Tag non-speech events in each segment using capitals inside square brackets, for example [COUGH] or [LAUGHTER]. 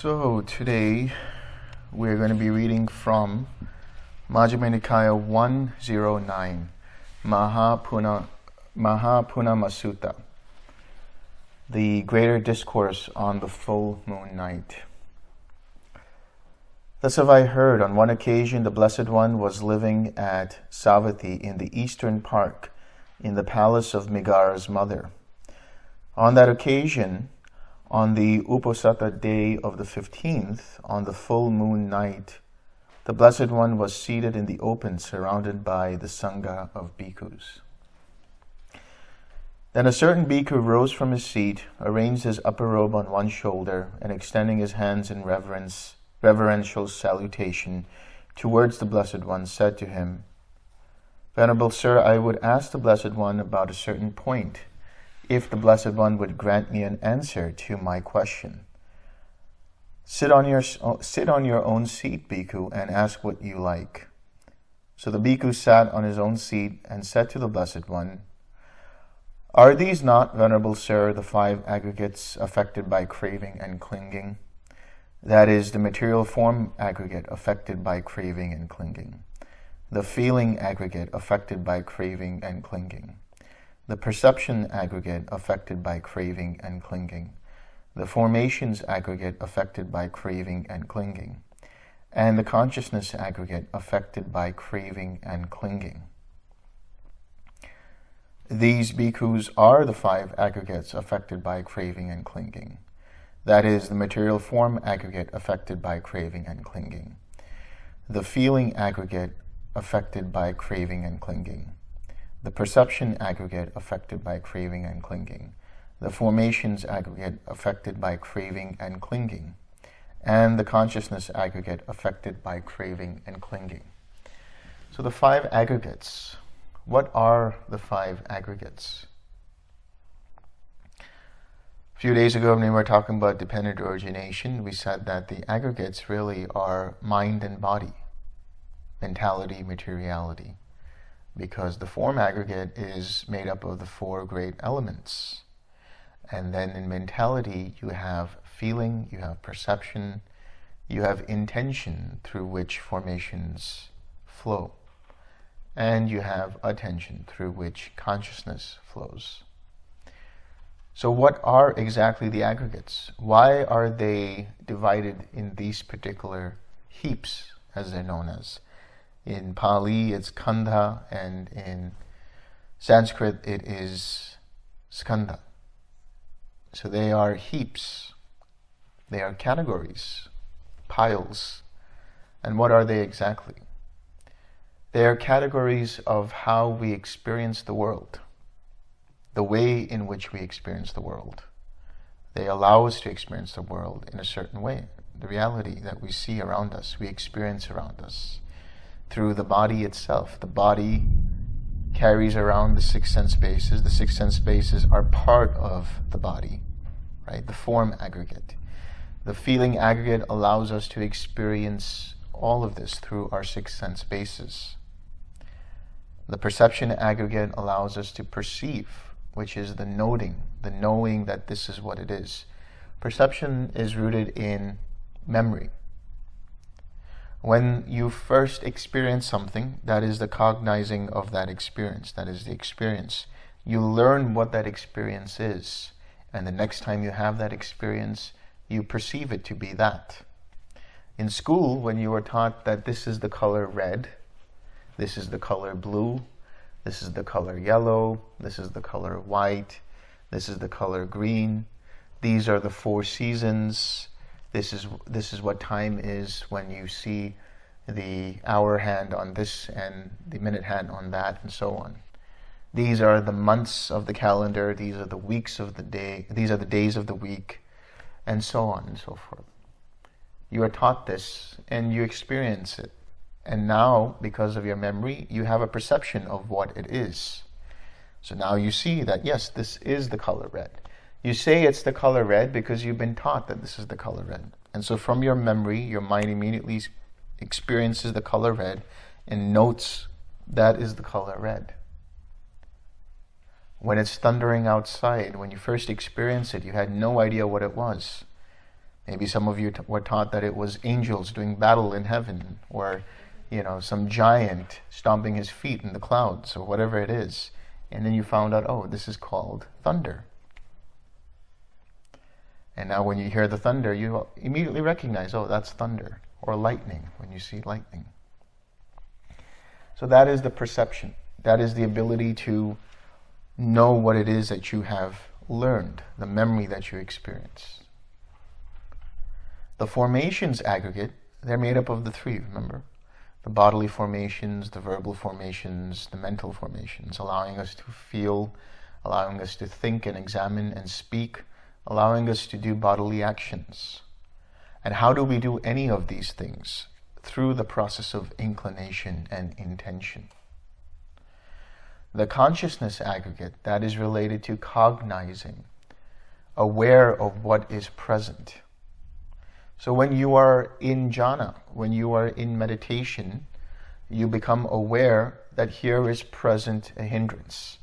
So today we're going to be reading from Majjhima Nikaya 109, Mahapuna, Mahapunnama Sutta, the greater discourse on the full moon night. Thus have I heard, on one occasion the Blessed One was living at Savatthi in the eastern park in the palace of Migara's mother. On that occasion, on the Uposatha day of the 15th, on the full moon night, the Blessed One was seated in the open, surrounded by the Sangha of bhikkhus. Then a certain bhikkhu rose from his seat, arranged his upper robe on one shoulder, and extending his hands in reverence, reverential salutation towards the Blessed One, said to him, Venerable Sir, I would ask the Blessed One about a certain point if the Blessed One would grant me an answer to my question. Sit on your, oh, sit on your own seat, Bhikkhu, and ask what you like. So the Bhikkhu sat on his own seat and said to the Blessed One, Are these not, Venerable Sir, the five aggregates affected by craving and clinging? That is, the material form aggregate affected by craving and clinging, the feeling aggregate affected by craving and clinging, the perception aggregate affected by craving and clinging, the formations aggregate affected by craving and clinging, and the consciousness aggregate affected by craving and clinging. These bhikkhus are the five aggregates affected by craving and clinging. That is, the material form aggregate affected by craving and clinging. The feeling aggregate affected by craving and clinging the perception aggregate affected by craving and clinging, the formations aggregate affected by craving and clinging, and the consciousness aggregate affected by craving and clinging. So the five aggregates, what are the five aggregates? A few days ago when we were talking about dependent origination, we said that the aggregates really are mind and body, mentality, materiality because the form aggregate is made up of the four great elements. And then in mentality, you have feeling, you have perception, you have intention through which formations flow. And you have attention through which consciousness flows. So what are exactly the aggregates? Why are they divided in these particular heaps, as they're known as? In Pali, it's Khandha, and in Sanskrit, it is Skandha. So they are heaps, they are categories, piles. And what are they exactly? They are categories of how we experience the world, the way in which we experience the world. They allow us to experience the world in a certain way, the reality that we see around us, we experience around us through the body itself. The body carries around the six sense bases. The six sense bases are part of the body, right? The form aggregate. The feeling aggregate allows us to experience all of this through our six sense bases. The perception aggregate allows us to perceive, which is the noting, the knowing that this is what it is. Perception is rooted in memory. When you first experience something, that is the cognizing of that experience, that is the experience. You learn what that experience is, and the next time you have that experience, you perceive it to be that. In school, when you were taught that this is the color red, this is the color blue, this is the color yellow, this is the color white, this is the color green, these are the four seasons, this is this is what time is when you see the hour hand on this and the minute hand on that and so on. These are the months of the calendar, these are the weeks of the day, these are the days of the week, and so on and so forth. You are taught this and you experience it. And now, because of your memory, you have a perception of what it is. So now you see that, yes, this is the color red. You say it's the color red because you've been taught that this is the color red. And so from your memory, your mind immediately experiences the color red and notes that is the color red. When it's thundering outside, when you first experienced it, you had no idea what it was. Maybe some of you were taught that it was angels doing battle in heaven, or you know, some giant stomping his feet in the clouds, or whatever it is. And then you found out, oh, this is called thunder. And now when you hear the thunder, you immediately recognize, oh, that's thunder, or lightning, when you see lightning. So that is the perception. That is the ability to know what it is that you have learned, the memory that you experience. The formations aggregate, they're made up of the three, remember? The bodily formations, the verbal formations, the mental formations, allowing us to feel, allowing us to think and examine and speak, allowing us to do bodily actions. And how do we do any of these things? Through the process of inclination and intention. The consciousness aggregate, that is related to cognizing, aware of what is present. So when you are in jhana, when you are in meditation, you become aware that here is present a hindrance.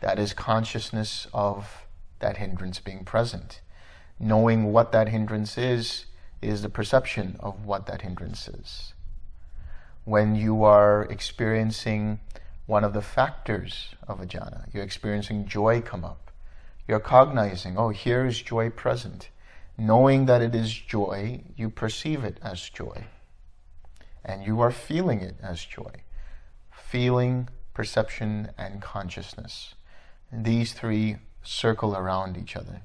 That is consciousness of that hindrance being present. Knowing what that hindrance is, is the perception of what that hindrance is. When you are experiencing one of the factors of a jhana. You're experiencing joy come up. You're cognizing, oh, here is joy present. Knowing that it is joy, you perceive it as joy. And you are feeling it as joy. Feeling, perception, and consciousness. These three circle around each other.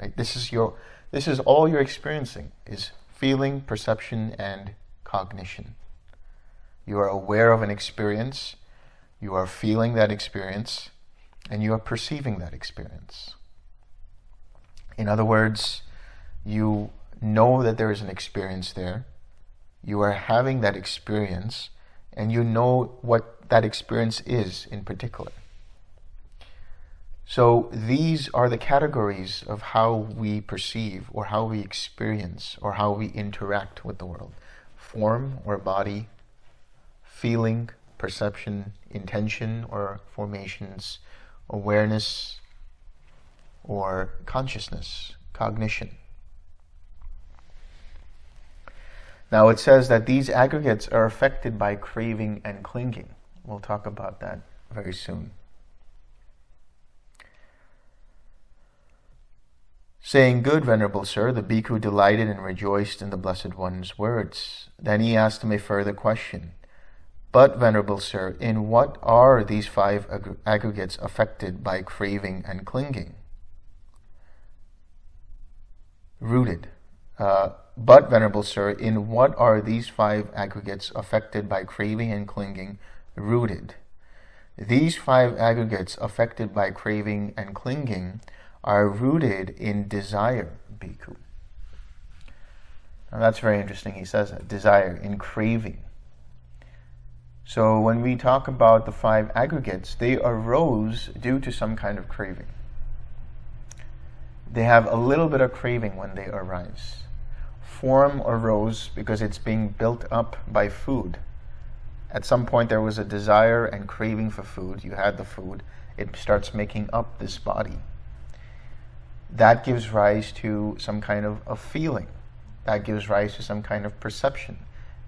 Right? This is your this is all you're experiencing is feeling, perception, and cognition. You are aware of an experience, you are feeling that experience, and you are perceiving that experience. In other words, you know that there is an experience there, you are having that experience, and you know what that experience is in particular. So these are the categories of how we perceive or how we experience or how we interact with the world. Form or body, feeling, perception, intention or formations, awareness or consciousness, cognition. Now it says that these aggregates are affected by craving and clinging. We'll talk about that very soon. Saying, Good, Venerable Sir, the bhikkhu delighted and rejoiced in the Blessed One's words. Then he asked him a further question. But, Venerable Sir, in what are these five ag- aggregates affected by craving and clinging? Rooted. Uh, but, Venerable Sir, in what are these five aggregates affected by craving and clinging rooted? These five aggregates affected by craving and clinging are rooted in desire, bhikkhu. Now that's very interesting. He says that desire, in craving. So when we talk about the five aggregates, they arose due to some kind of craving. They have a little bit of craving when they arise. Form arose because it's being built up by food. At some point, there was a desire and craving for food. You had the food. It starts making up this body. That gives rise to some kind of a feeling. That gives rise to some kind of perception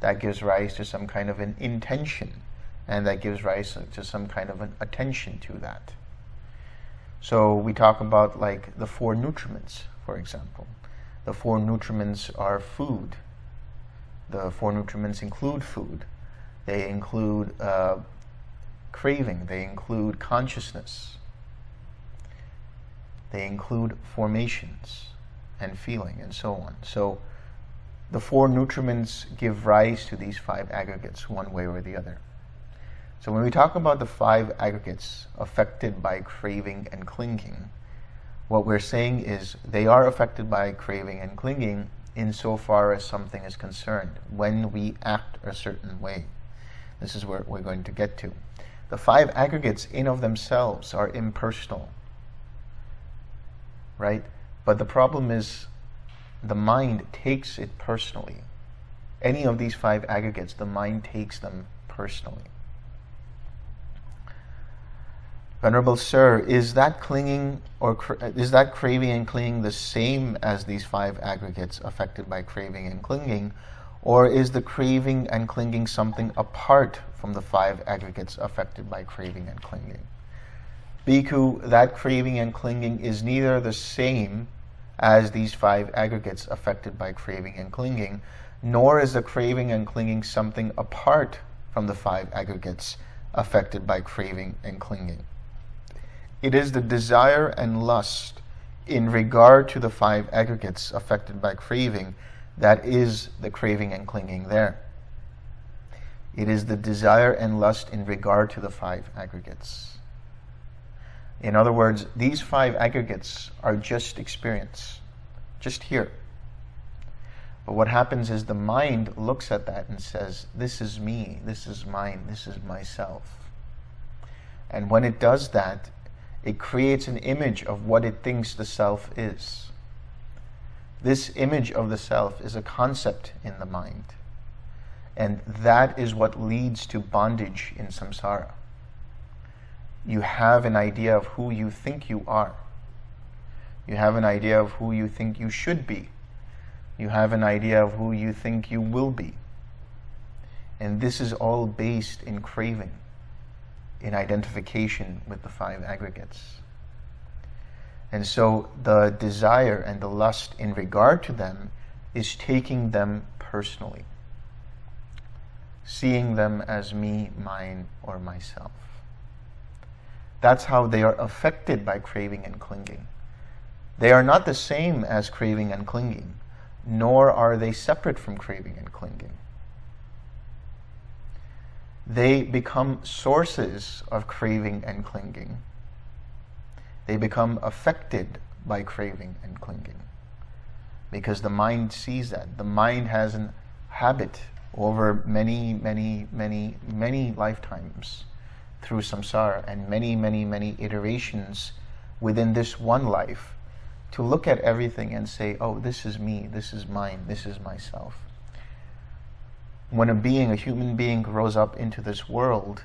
that gives rise to some kind of an intention and that gives rise to some kind of an attention to that. So we talk about like the four nutriments, for example. The four nutriments are food. The four nutriments include food. They include uh, craving. They include consciousness. They include formations and feeling and so on. So the four nutriments give rise to these five aggregates one way or the other. So when we talk about the five aggregates affected by craving and clinging, what we're saying is they are affected by craving and clinging insofar as something is concerned, when we act a certain way. This is where we're going to get to. The five aggregates in of themselves are impersonal, right? But the problem is the mind takes it personally. Any of these five aggregates, the mind takes them personally. Venerable Sir, is that clinging or is that craving and clinging the same as these five aggregates affected by craving and clinging, or is the craving and clinging something apart from the five aggregates affected by craving and clinging? Bhikkhu, that craving and clinging is neither the same as these five aggregates affected by craving and clinging, nor is the craving and clinging something apart from the five aggregates affected by craving and clinging. It is the desire and lust in regard to the five aggregates affected by craving that is the craving and clinging there. It is the desire and lust in regard to the five aggregates. In other words, these five aggregates are just experience, just here. But what happens is the mind looks at that and says, This is me, this is mine, this is myself. And when it does that, it creates an image of what it thinks the self is. This image of the self is a concept in the mind. And that is what leads to bondage in samsara. You have an idea of who you think you are. You have an idea of who you think you should be. You have an idea of who you think you will be. And this is all based in craving in identification with the five aggregates. And so the desire and the lust in regard to them is taking them personally, seeing them as me, mine, or myself. That's how they are affected by craving and clinging. They are not the same as craving and clinging, nor are they separate from craving and clinging they become sources of craving and clinging. They become affected by craving and clinging. Because the mind sees that. The mind has a habit over many, many, many, many lifetimes through samsara and many, many, many iterations within this one life to look at everything and say, oh, this is me, this is mine, this is myself when a being, a human being, grows up into this world,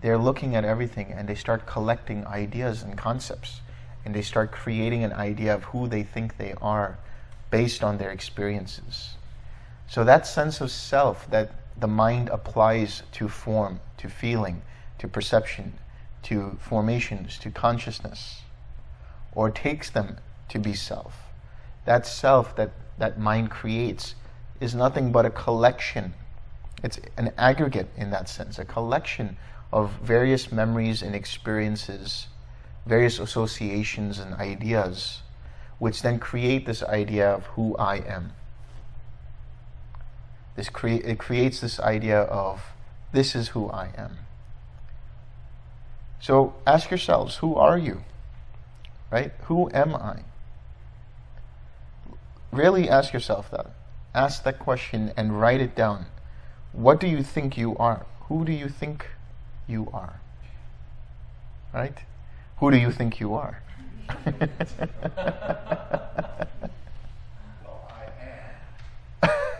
they're looking at everything and they start collecting ideas and concepts. And they start creating an idea of who they think they are based on their experiences. So that sense of self that the mind applies to form, to feeling, to perception, to formations, to consciousness, or takes them to be self. That self that that mind creates is nothing but a collection it's an aggregate in that sense, a collection of various memories and experiences, various associations and ideas, which then create this idea of who I am. This cre it creates this idea of this is who I am. So ask yourselves, who are you? Right? Who am I? Really ask yourself that. Ask that question and write it down. What do you think you are? Who do you think you are? Right? Who do you think you are? [LAUGHS]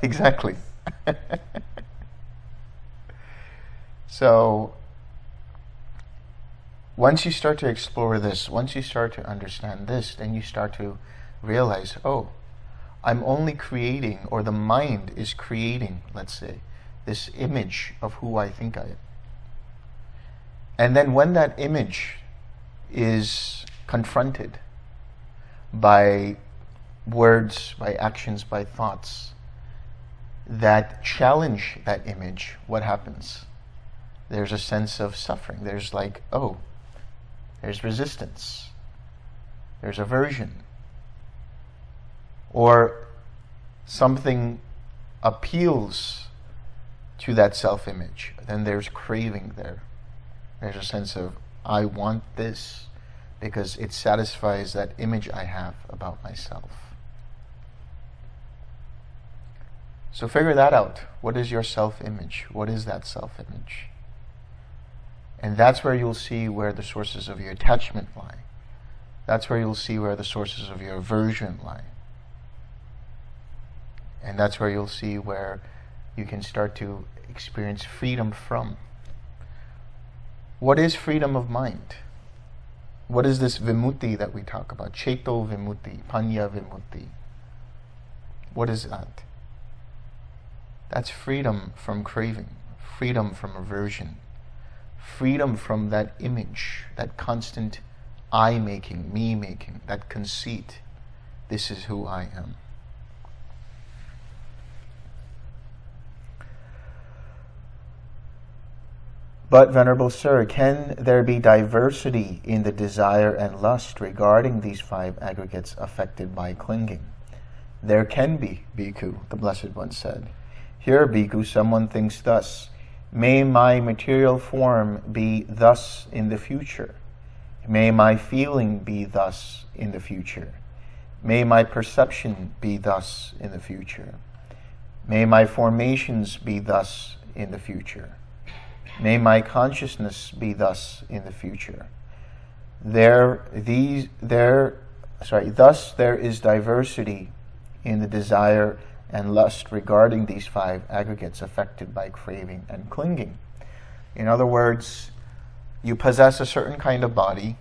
exactly. [LAUGHS] so, once you start to explore this, once you start to understand this, then you start to realize, oh, I'm only creating, or the mind is creating, let's say, this image of who I think I am. And then when that image is confronted by words, by actions, by thoughts that challenge that image, what happens? There's a sense of suffering. There's like, oh, there's resistance. There's aversion. Or something appeals to that self-image. Then there's craving there. There's a sense of, I want this because it satisfies that image I have about myself. So figure that out. What is your self-image? What is that self-image? And that's where you'll see where the sources of your attachment lie. That's where you'll see where the sources of your aversion lie. And that's where you'll see where you can start to experience freedom from. What is freedom of mind? What is this vimutti that we talk about? Cheto vimutti, panya vimutti. What is that? That's freedom from craving, freedom from aversion, freedom from that image, that constant I making, me making, that conceit. This is who I am. But, Venerable Sir, can there be diversity in the desire and lust regarding these five aggregates affected by clinging? There can be, Bhikkhu, the Blessed One said. Here, Bhikkhu, someone thinks thus, May my material form be thus in the future. May my feeling be thus in the future. May my perception be thus in the future. May my formations be thus in the future. May my consciousness be thus in the future. There, these, there, sorry, thus there is diversity in the desire and lust regarding these five aggregates affected by craving and clinging. In other words, you possess a certain kind of body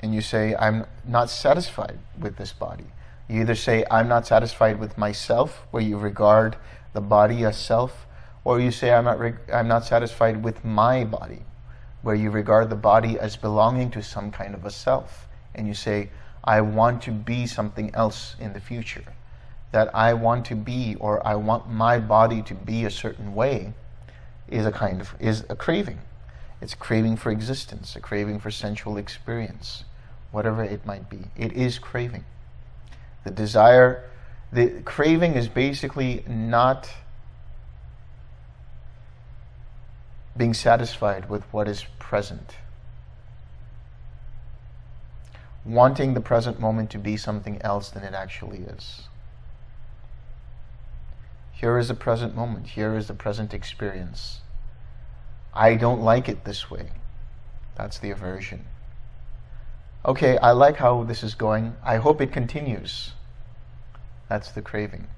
and you say, I'm not satisfied with this body. You either say, I'm not satisfied with myself, where you regard the body as self, or you say, I'm not, I'm not satisfied with my body, where you regard the body as belonging to some kind of a self. And you say, I want to be something else in the future. That I want to be, or I want my body to be a certain way, is a kind of, is a craving. It's a craving for existence, a craving for sensual experience, whatever it might be. It is craving. The desire, the craving is basically not being satisfied with what is present. Wanting the present moment to be something else than it actually is. Here is the present moment. Here is the present experience. I don't like it this way. That's the aversion. Okay, I like how this is going. I hope it continues. That's the craving.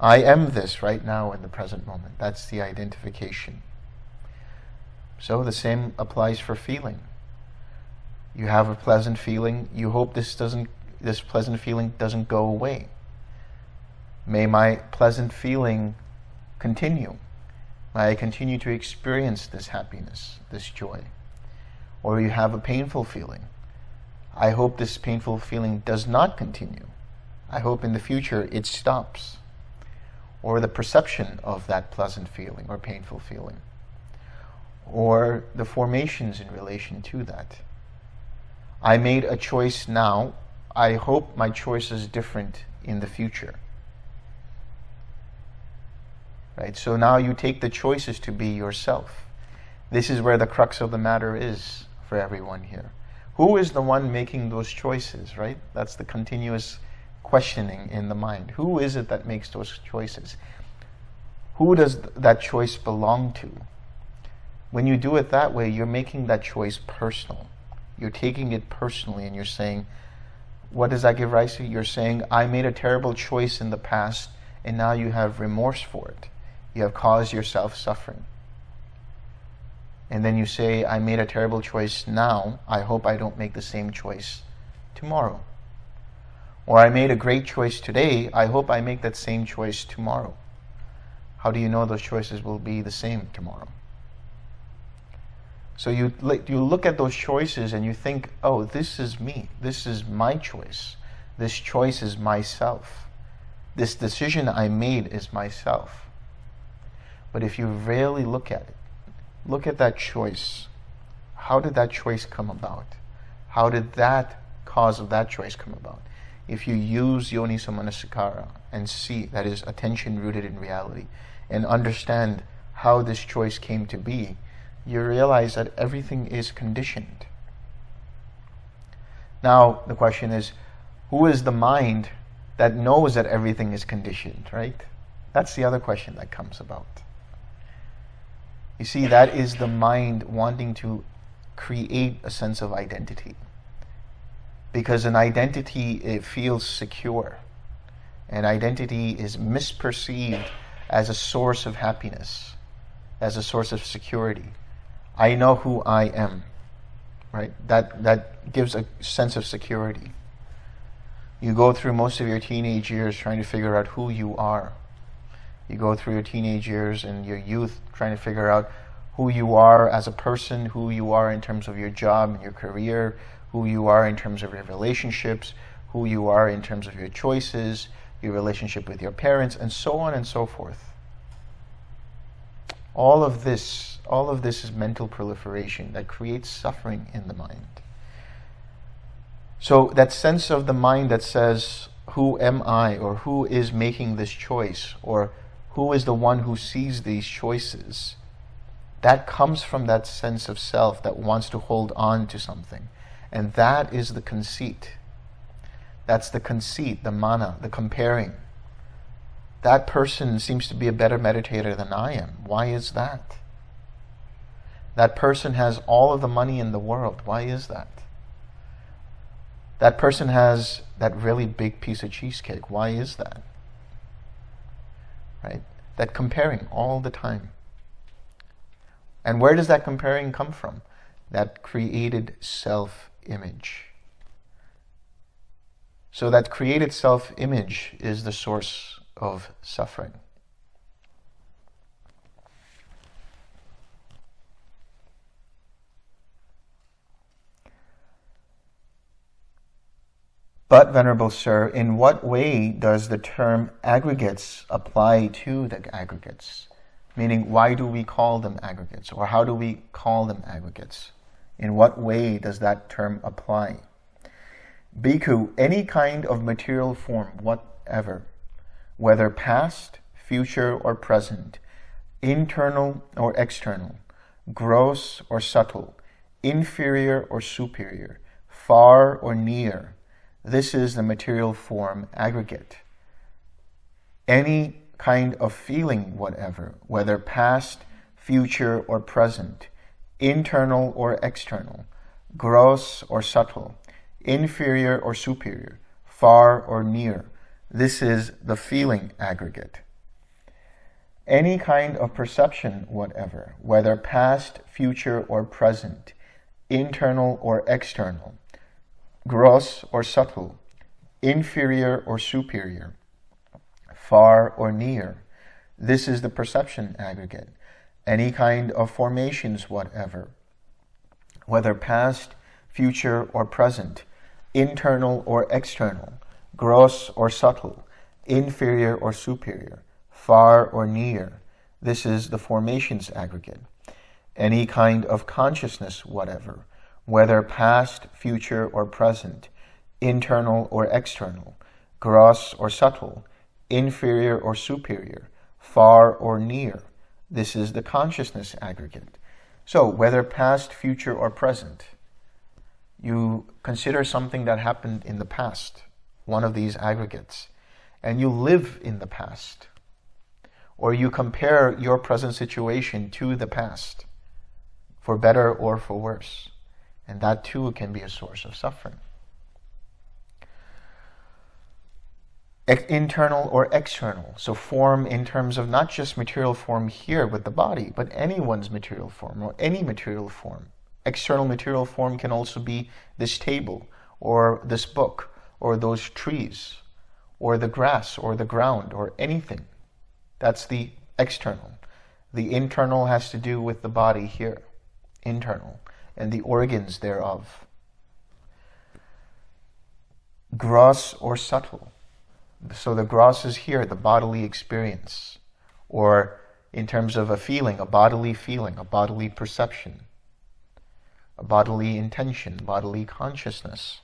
I am this right now in the present moment. That's the identification. So the same applies for feeling. You have a pleasant feeling. You hope this doesn't this pleasant feeling doesn't go away. May my pleasant feeling continue. May I continue to experience this happiness, this joy. Or you have a painful feeling. I hope this painful feeling does not continue. I hope in the future it stops or the perception of that pleasant feeling or painful feeling, or the formations in relation to that. I made a choice now. I hope my choice is different in the future. Right? So now you take the choices to be yourself. This is where the crux of the matter is for everyone here. Who is the one making those choices, right? That's the continuous questioning in the mind. Who is it that makes those choices? Who does that choice belong to? When you do it that way, you're making that choice personal. You're taking it personally and you're saying, what does that give rise to? You're saying, I made a terrible choice in the past and now you have remorse for it. You have caused yourself suffering. And then you say, I made a terrible choice now. I hope I don't make the same choice tomorrow. Or I made a great choice today. I hope I make that same choice tomorrow. How do you know those choices will be the same tomorrow? So you, you look at those choices and you think, oh, this is me. This is my choice. This choice is myself. This decision I made is myself. But if you really look at it, look at that choice. How did that choice come about? How did that cause of that choice come about? if you use yoniso manasikara and see, that is attention rooted in reality, and understand how this choice came to be, you realize that everything is conditioned. Now, the question is, who is the mind that knows that everything is conditioned, right? That's the other question that comes about. You see, that is the mind wanting to create a sense of identity because an identity it feels secure. An identity is misperceived as a source of happiness, as a source of security. I know who I am. right? That, that gives a sense of security. You go through most of your teenage years trying to figure out who you are. You go through your teenage years and your youth trying to figure out who you are as a person, who you are in terms of your job and your career, who you are in terms of your relationships, who you are in terms of your choices, your relationship with your parents, and so on and so forth. All of this, all of this is mental proliferation that creates suffering in the mind. So that sense of the mind that says, who am I, or who is making this choice, or who is the one who sees these choices, that comes from that sense of self that wants to hold on to something. And that is the conceit. That's the conceit, the mana, the comparing. That person seems to be a better meditator than I am. Why is that? That person has all of the money in the world. Why is that? That person has that really big piece of cheesecake. Why is that? Right? That comparing all the time. And where does that comparing come from? That created self-image. So that created self-image is the source of suffering. But, Venerable Sir, in what way does the term aggregates apply to the aggregates? Meaning, why do we call them aggregates? Or how do we call them aggregates? In what way does that term apply? Bhikkhu, any kind of material form whatever, whether past, future, or present, internal or external, gross or subtle, inferior or superior, far or near, this is the material form aggregate. Any kind of feeling whatever, whether past, future, or present, internal or external, gross or subtle, inferior or superior, far or near. This is the feeling aggregate. Any kind of perception whatever, whether past, future, or present, internal or external, gross or subtle, inferior or superior, far or near. This is the perception aggregate. Any kind of formations whatever, whether past, future, or present, internal or external, gross or subtle, inferior or superior, far or near. This is the formations aggregate. Any kind of consciousness whatever, whether past, future, or present, internal or external, gross or subtle, inferior or superior, far or near. This is the consciousness aggregate. So whether past, future, or present, you consider something that happened in the past, one of these aggregates, and you live in the past, or you compare your present situation to the past, for better or for worse, and that too can be a source of suffering. internal or external. So form in terms of not just material form here with the body, but anyone's material form or any material form. External material form can also be this table or this book or those trees or the grass or the ground or anything. That's the external. The internal has to do with the body here, internal, and the organs thereof. Gross or subtle. So the gross is here, the bodily experience, or in terms of a feeling, a bodily feeling, a bodily perception a bodily intention, bodily consciousness.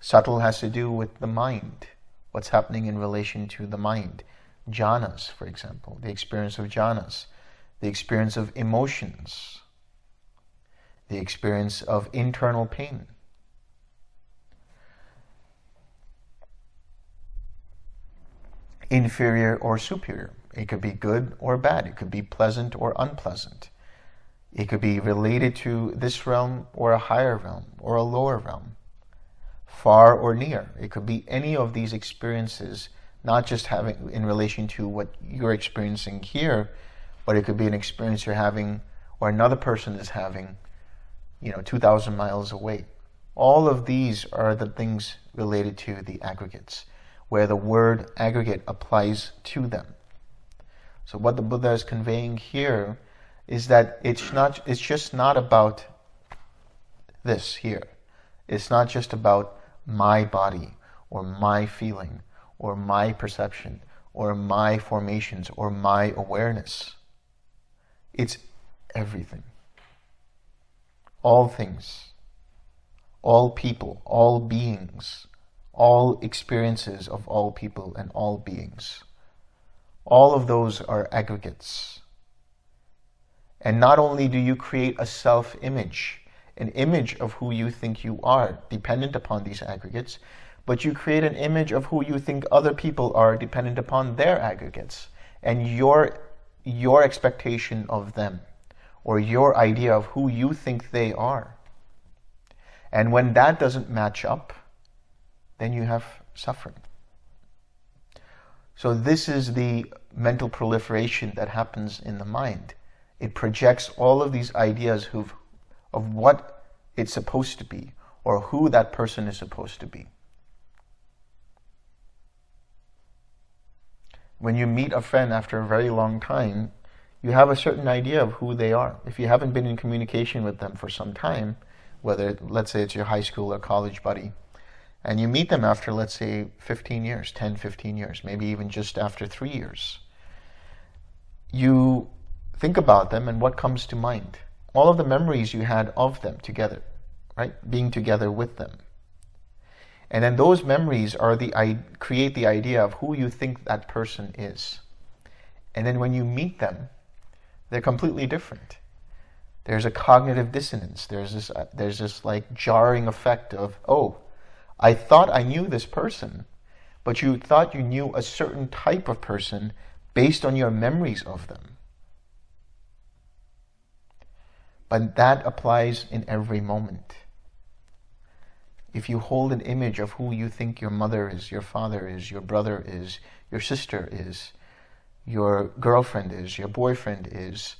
Subtle has to do with the mind, what's happening in relation to the mind. Jhanas, for example, the experience of jhanas, the experience of emotions, the experience of internal pain. Inferior or superior. It could be good or bad. It could be pleasant or unpleasant. It could be related to this realm or a higher realm or a lower realm, far or near. It could be any of these experiences, not just having in relation to what you're experiencing here, but it could be an experience you're having or another person is having you know, 2,000 miles away. All of these are the things related to the aggregates, where the word aggregate applies to them. So what the Buddha is conveying here is that it's not it's just not about this here. It's not just about my body or my feeling or my perception or my formations or my awareness. It's everything. All things, all people, all beings, all experiences of all people and all beings. All of those are aggregates. And not only do you create a self-image, an image of who you think you are, dependent upon these aggregates, but you create an image of who you think other people are dependent upon their aggregates and your, your expectation of them or your idea of who you think they are. And when that doesn't match up, then you have suffering. So this is the mental proliferation that happens in the mind. It projects all of these ideas of what it's supposed to be or who that person is supposed to be. when you meet a friend after a very long time, you have a certain idea of who they are. If you haven't been in communication with them for some time, whether, let's say it's your high school or college buddy, and you meet them after, let's say, 15 years, 10, 15 years, maybe even just after three years, you think about them and what comes to mind? All of the memories you had of them together, right? Being together with them. And then those memories are the create the idea of who you think that person is. And then when you meet them, they're completely different. There's a cognitive dissonance. There's this, uh, there's this like jarring effect of, oh, I thought I knew this person, but you thought you knew a certain type of person based on your memories of them. But that applies in every moment if you hold an image of who you think your mother is, your father is, your brother is, your sister is, your girlfriend is, your boyfriend is,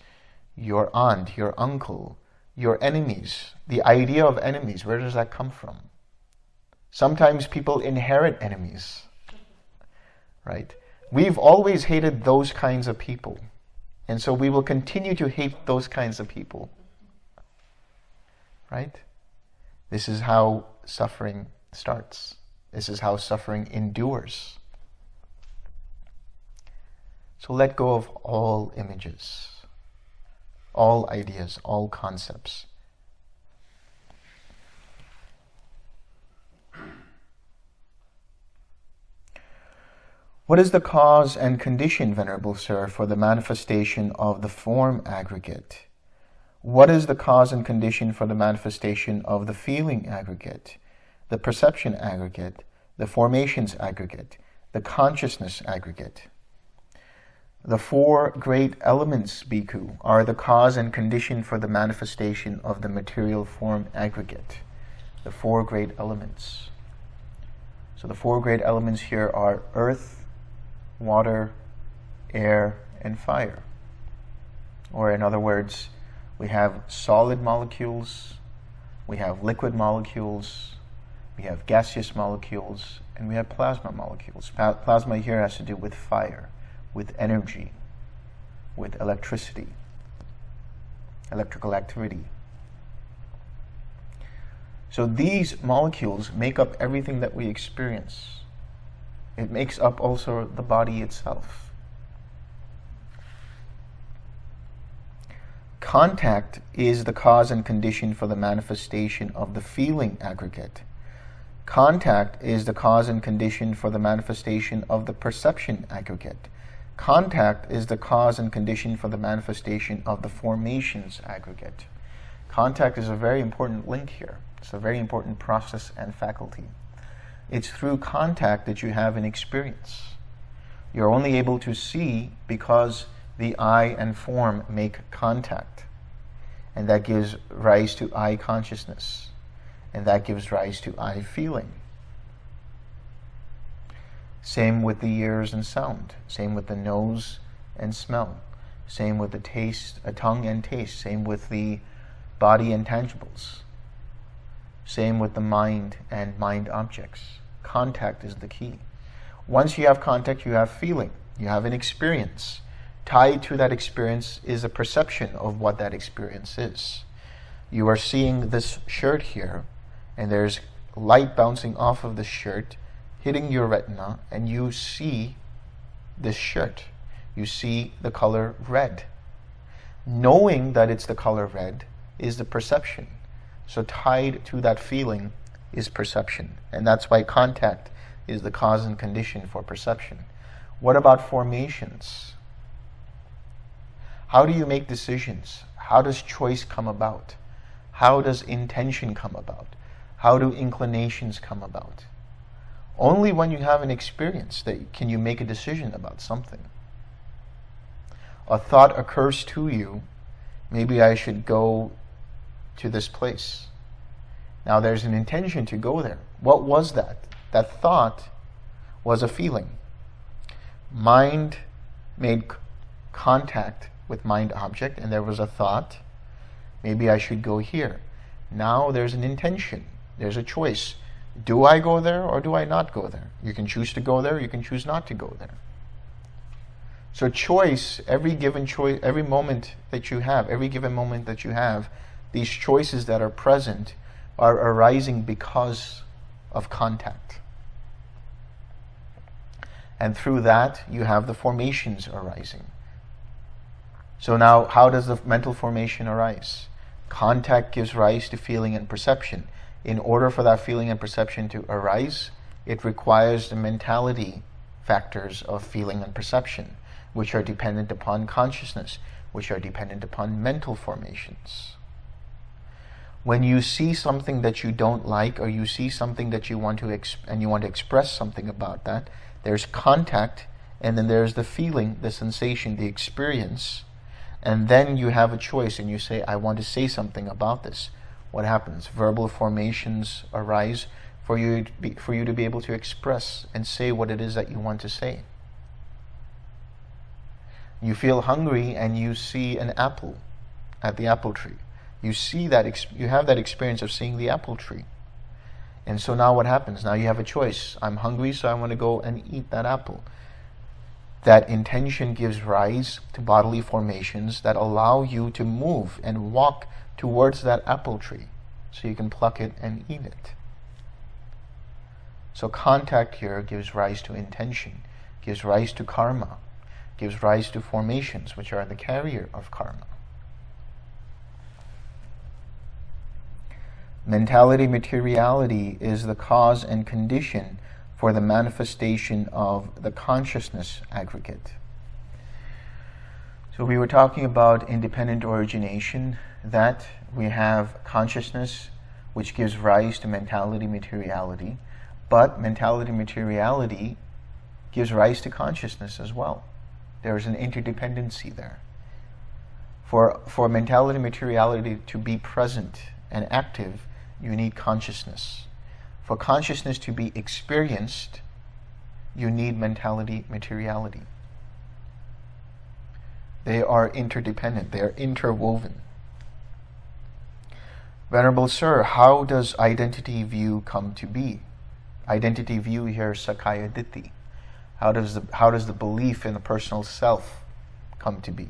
your aunt, your uncle, your enemies, the idea of enemies, where does that come from? Sometimes people inherit enemies, right? We've always hated those kinds of people. And so we will continue to hate those kinds of people, right? This is how suffering starts. This is how suffering endures. So let go of all images, all ideas, all concepts. What is the cause and condition, Venerable Sir, for the manifestation of the form aggregate? What is the cause and condition for the manifestation of the feeling aggregate, the perception aggregate, the formations aggregate, the consciousness aggregate? The four great elements, Bhikkhu, are the cause and condition for the manifestation of the material form aggregate. The four great elements. So the four great elements here are earth, water, air, and fire. Or in other words, we have solid molecules, we have liquid molecules, we have gaseous molecules, and we have plasma molecules. Pa plasma here has to do with fire, with energy, with electricity, electrical activity. So these molecules make up everything that we experience. It makes up also the body itself. Contact is the cause and condition for the manifestation of the feeling aggregate. Contact is the cause and condition for the manifestation of the perception aggregate. Contact is the cause and condition for the manifestation of the formations aggregate. Contact is a very important link here. It's a very important process and faculty. It's through contact that you have an experience. You're only able to see because the eye and form make contact. And that gives rise to eye consciousness. And that gives rise to eye feeling. Same with the ears and sound. Same with the nose and smell. Same with the taste, a tongue and taste. Same with the body and tangibles. Same with the mind and mind objects. Contact is the key. Once you have contact, you have feeling, you have an experience. Tied to that experience is a perception of what that experience is. You are seeing this shirt here, and there's light bouncing off of the shirt, hitting your retina, and you see this shirt. You see the color red. Knowing that it's the color red is the perception. So tied to that feeling is perception. And that's why contact is the cause and condition for perception. What about formations? How do you make decisions? How does choice come about? How does intention come about? How do inclinations come about? Only when you have an experience that can you make a decision about something. A thought occurs to you, maybe I should go to this place. Now there's an intention to go there. What was that? That thought was a feeling. Mind made contact with mind object and there was a thought, maybe I should go here. Now there's an intention, there's a choice. Do I go there or do I not go there? You can choose to go there, you can choose not to go there. So choice, every given choice, every moment that you have, every given moment that you have, these choices that are present are arising because of contact. And through that, you have the formations arising. So now, how does the mental formation arise? Contact gives rise to feeling and perception. In order for that feeling and perception to arise, it requires the mentality factors of feeling and perception, which are dependent upon consciousness, which are dependent upon mental formations. When you see something that you don't like, or you see something that you want to and you want to express something about that, there's contact, and then there's the feeling, the sensation, the experience, and then you have a choice, and you say, "I want to say something about this." What happens? Verbal formations arise for you be, for you to be able to express and say what it is that you want to say. You feel hungry, and you see an apple at the apple tree you see that, you have that experience of seeing the apple tree. And so now what happens? Now you have a choice. I'm hungry, so I want to go and eat that apple. That intention gives rise to bodily formations that allow you to move and walk towards that apple tree so you can pluck it and eat it. So contact here gives rise to intention, gives rise to karma, gives rise to formations, which are the carrier of karma. Mentality materiality is the cause and condition for the manifestation of the consciousness aggregate. So we were talking about independent origination, that we have consciousness which gives rise to mentality materiality, but mentality materiality gives rise to consciousness as well. There is an interdependency there. For, for mentality materiality to be present and active, you need consciousness. For consciousness to be experienced, you need mentality, materiality. They are interdependent, they are interwoven. Venerable Sir, how does identity view come to be? Identity view here, Sakkaya Ditthi. How does the, how does the belief in the personal self come to be?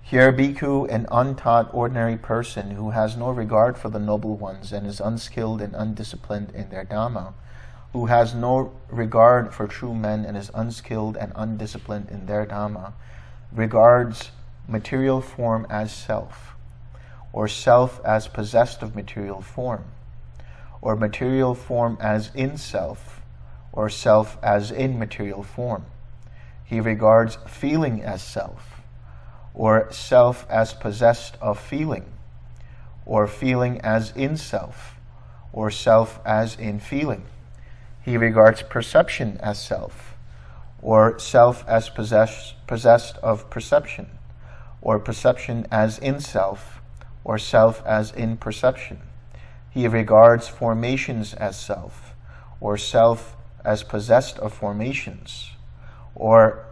Here, bhikkhu, an untaught ordinary person who has no regard for the noble ones and is unskilled and undisciplined in their dhamma, who has no regard for true men and is unskilled and undisciplined in their dhamma, regards material form as self, or self as possessed of material form, or material form as in self, or self as in material form. He regards feeling as self, or self as possessed of feeling, or feeling as in self, or self as in feeling. He regards perception as self, or self as possess, possessed of perception, or perception as in self, or self as in perception. He regards formations as self, or self as possessed of formations, or,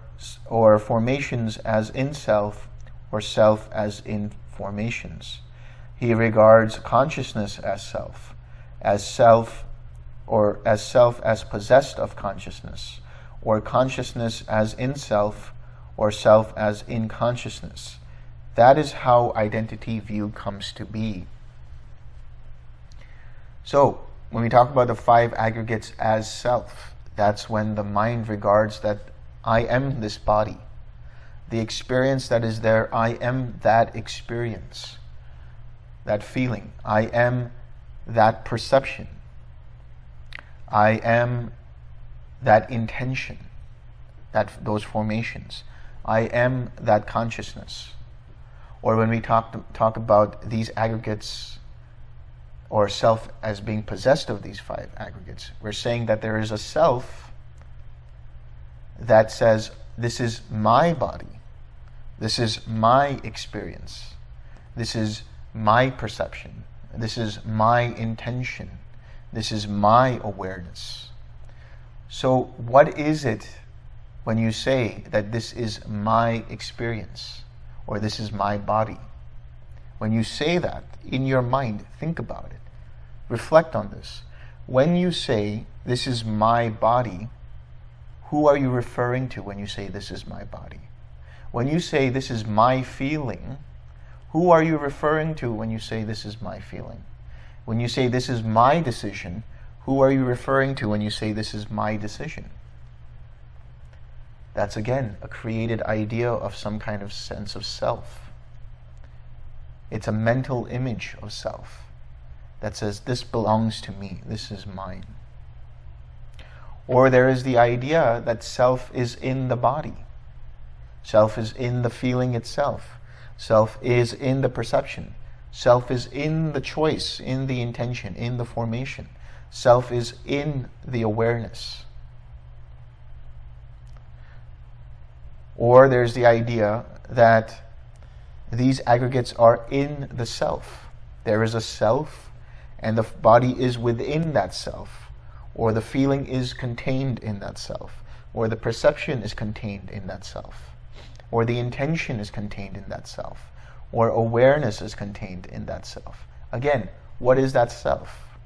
or formations as in self, or self as in formations. He regards consciousness as self, as self or as self as possessed of consciousness, or consciousness as in self, or self as in consciousness. That is how identity view comes to be. So, when we talk about the five aggregates as self, that's when the mind regards that I am this body. The experience that is there, I am that experience, that feeling. I am that perception. I am that intention, that those formations. I am that consciousness. Or when we talk, talk about these aggregates or self as being possessed of these five aggregates, we're saying that there is a self that says, this is my body, this is my experience, this is my perception, this is my intention, this is my awareness. So what is it when you say that this is my experience or this is my body? When you say that in your mind, think about it. Reflect on this. When you say this is my body, who are you referring to when you say this is my body? When you say this is my feeling, who are you referring to when you say this is my feeling? When you say this is my decision, who are you referring to when you say this is my decision? That's again a created idea of some kind of sense of self. It's a mental image of self that says this belongs to me, this is mine. Or there is the idea that self is in the body. Self is in the feeling itself. Self is in the perception. Self is in the choice, in the intention, in the formation. Self is in the awareness. Or there's the idea that these aggregates are in the self. There is a self, and the body is within that self, or the feeling is contained in that self, or the perception is contained in that self, or the intention is contained in that self or awareness is contained in that self. Again, what is that self?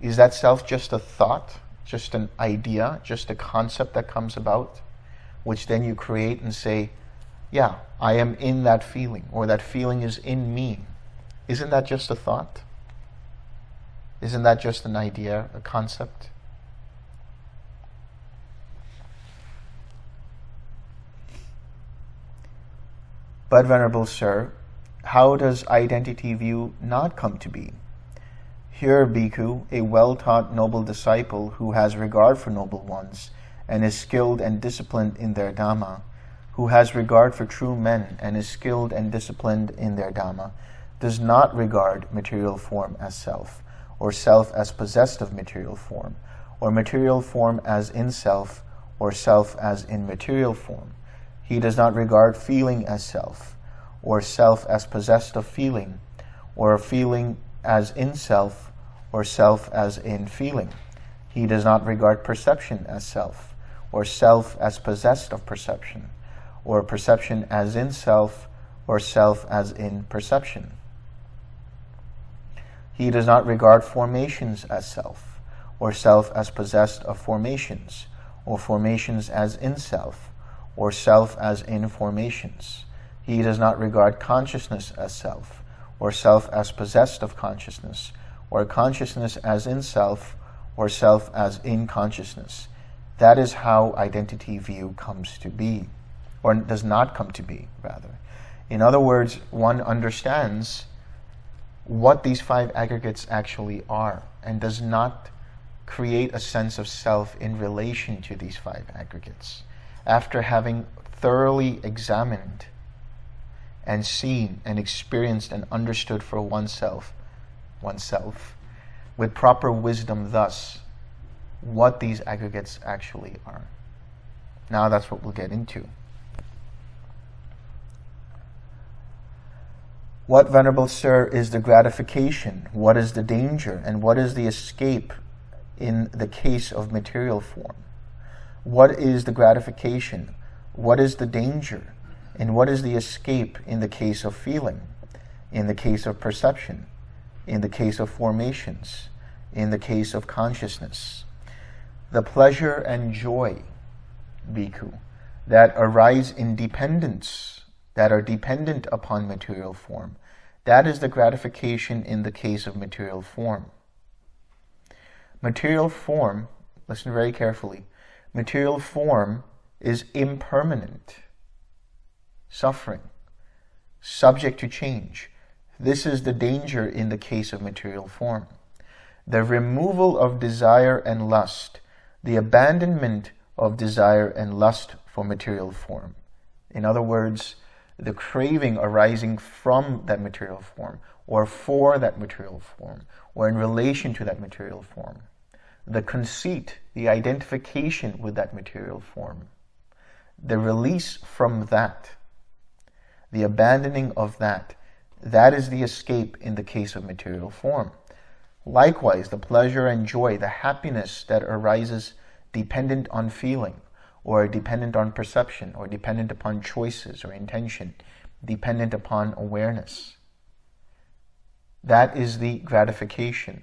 Is that self just a thought, just an idea, just a concept that comes about, which then you create and say, yeah, I am in that feeling, or that feeling is in me. Isn't that just a thought? Isn't that just an idea, a concept? But, Venerable Sir, how does identity view not come to be? Here, Bhikkhu, a well-taught noble disciple who has regard for noble ones and is skilled and disciplined in their Dhamma, who has regard for true men and is skilled and disciplined in their Dhamma, does not regard material form as self, or self as possessed of material form, or material form as in self, or self as in material form, he does not regard feeling as self, or self as possessed of feeling, or feeling as in self, or self as in feeling. He does not regard perception as self, or self as possessed of perception, or perception as in self, or self as in perception. He does not regard formations as self, or self as possessed of formations, or formations as in self, or self as in formations. He does not regard consciousness as self, or self as possessed of consciousness, or consciousness as in self, or self as in consciousness. That is how identity view comes to be, or does not come to be, rather. In other words, one understands what these five aggregates actually are, and does not create a sense of self in relation to these five aggregates after having thoroughly examined and seen and experienced and understood for oneself, oneself, with proper wisdom thus, what these aggregates actually are. Now that's what we'll get into. What, Venerable Sir, is the gratification? What is the danger? And what is the escape in the case of material form? What is the gratification? What is the danger And what is the escape in the case of feeling, in the case of perception, in the case of formations, in the case of consciousness? The pleasure and joy, bhikkhu, that arise in dependence, that are dependent upon material form, that is the gratification in the case of material form. Material form, listen very carefully, material form is impermanent, suffering, subject to change. This is the danger in the case of material form. The removal of desire and lust, the abandonment of desire and lust for material form. In other words, the craving arising from that material form or for that material form or in relation to that material form. The conceit, the identification with that material form. The release from that, the abandoning of that, that is the escape in the case of material form. Likewise, the pleasure and joy, the happiness that arises dependent on feeling, or dependent on perception, or dependent upon choices or intention, dependent upon awareness. That is the gratification.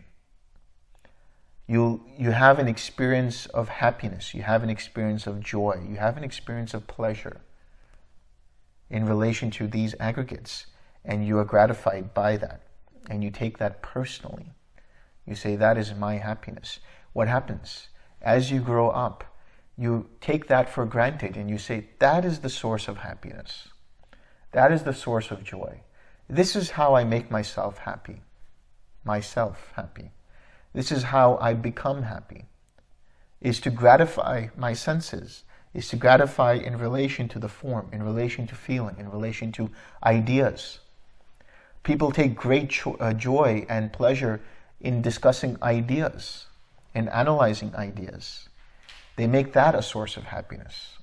You, you have an experience of happiness, you have an experience of joy, you have an experience of pleasure in relation to these aggregates, and you are gratified by that, and you take that personally. You say, that is my happiness. What happens? As you grow up, you take that for granted and you say, that is the source of happiness. That is the source of joy. This is how I make myself happy. Myself happy. This is how I become happy. Is to gratify my senses. Is to gratify in relation to the form, in relation to feeling, in relation to ideas. People take great uh, joy and pleasure in discussing ideas, in analyzing ideas. They make that a source of happiness.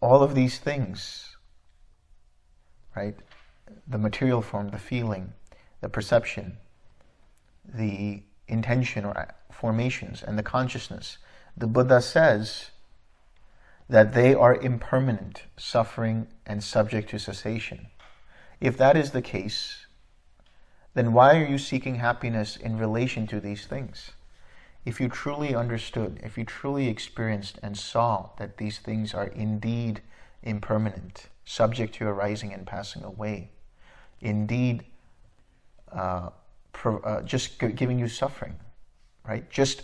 All of these things, right? The material form, the feeling, the perception, the intention or formations, and the consciousness. The Buddha says that they are impermanent, suffering, and subject to cessation. If that is the case, then why are you seeking happiness in relation to these things? If you truly understood, if you truly experienced and saw that these things are indeed impermanent, subject to arising and passing away, indeed uh, uh, just giving you suffering, right? Just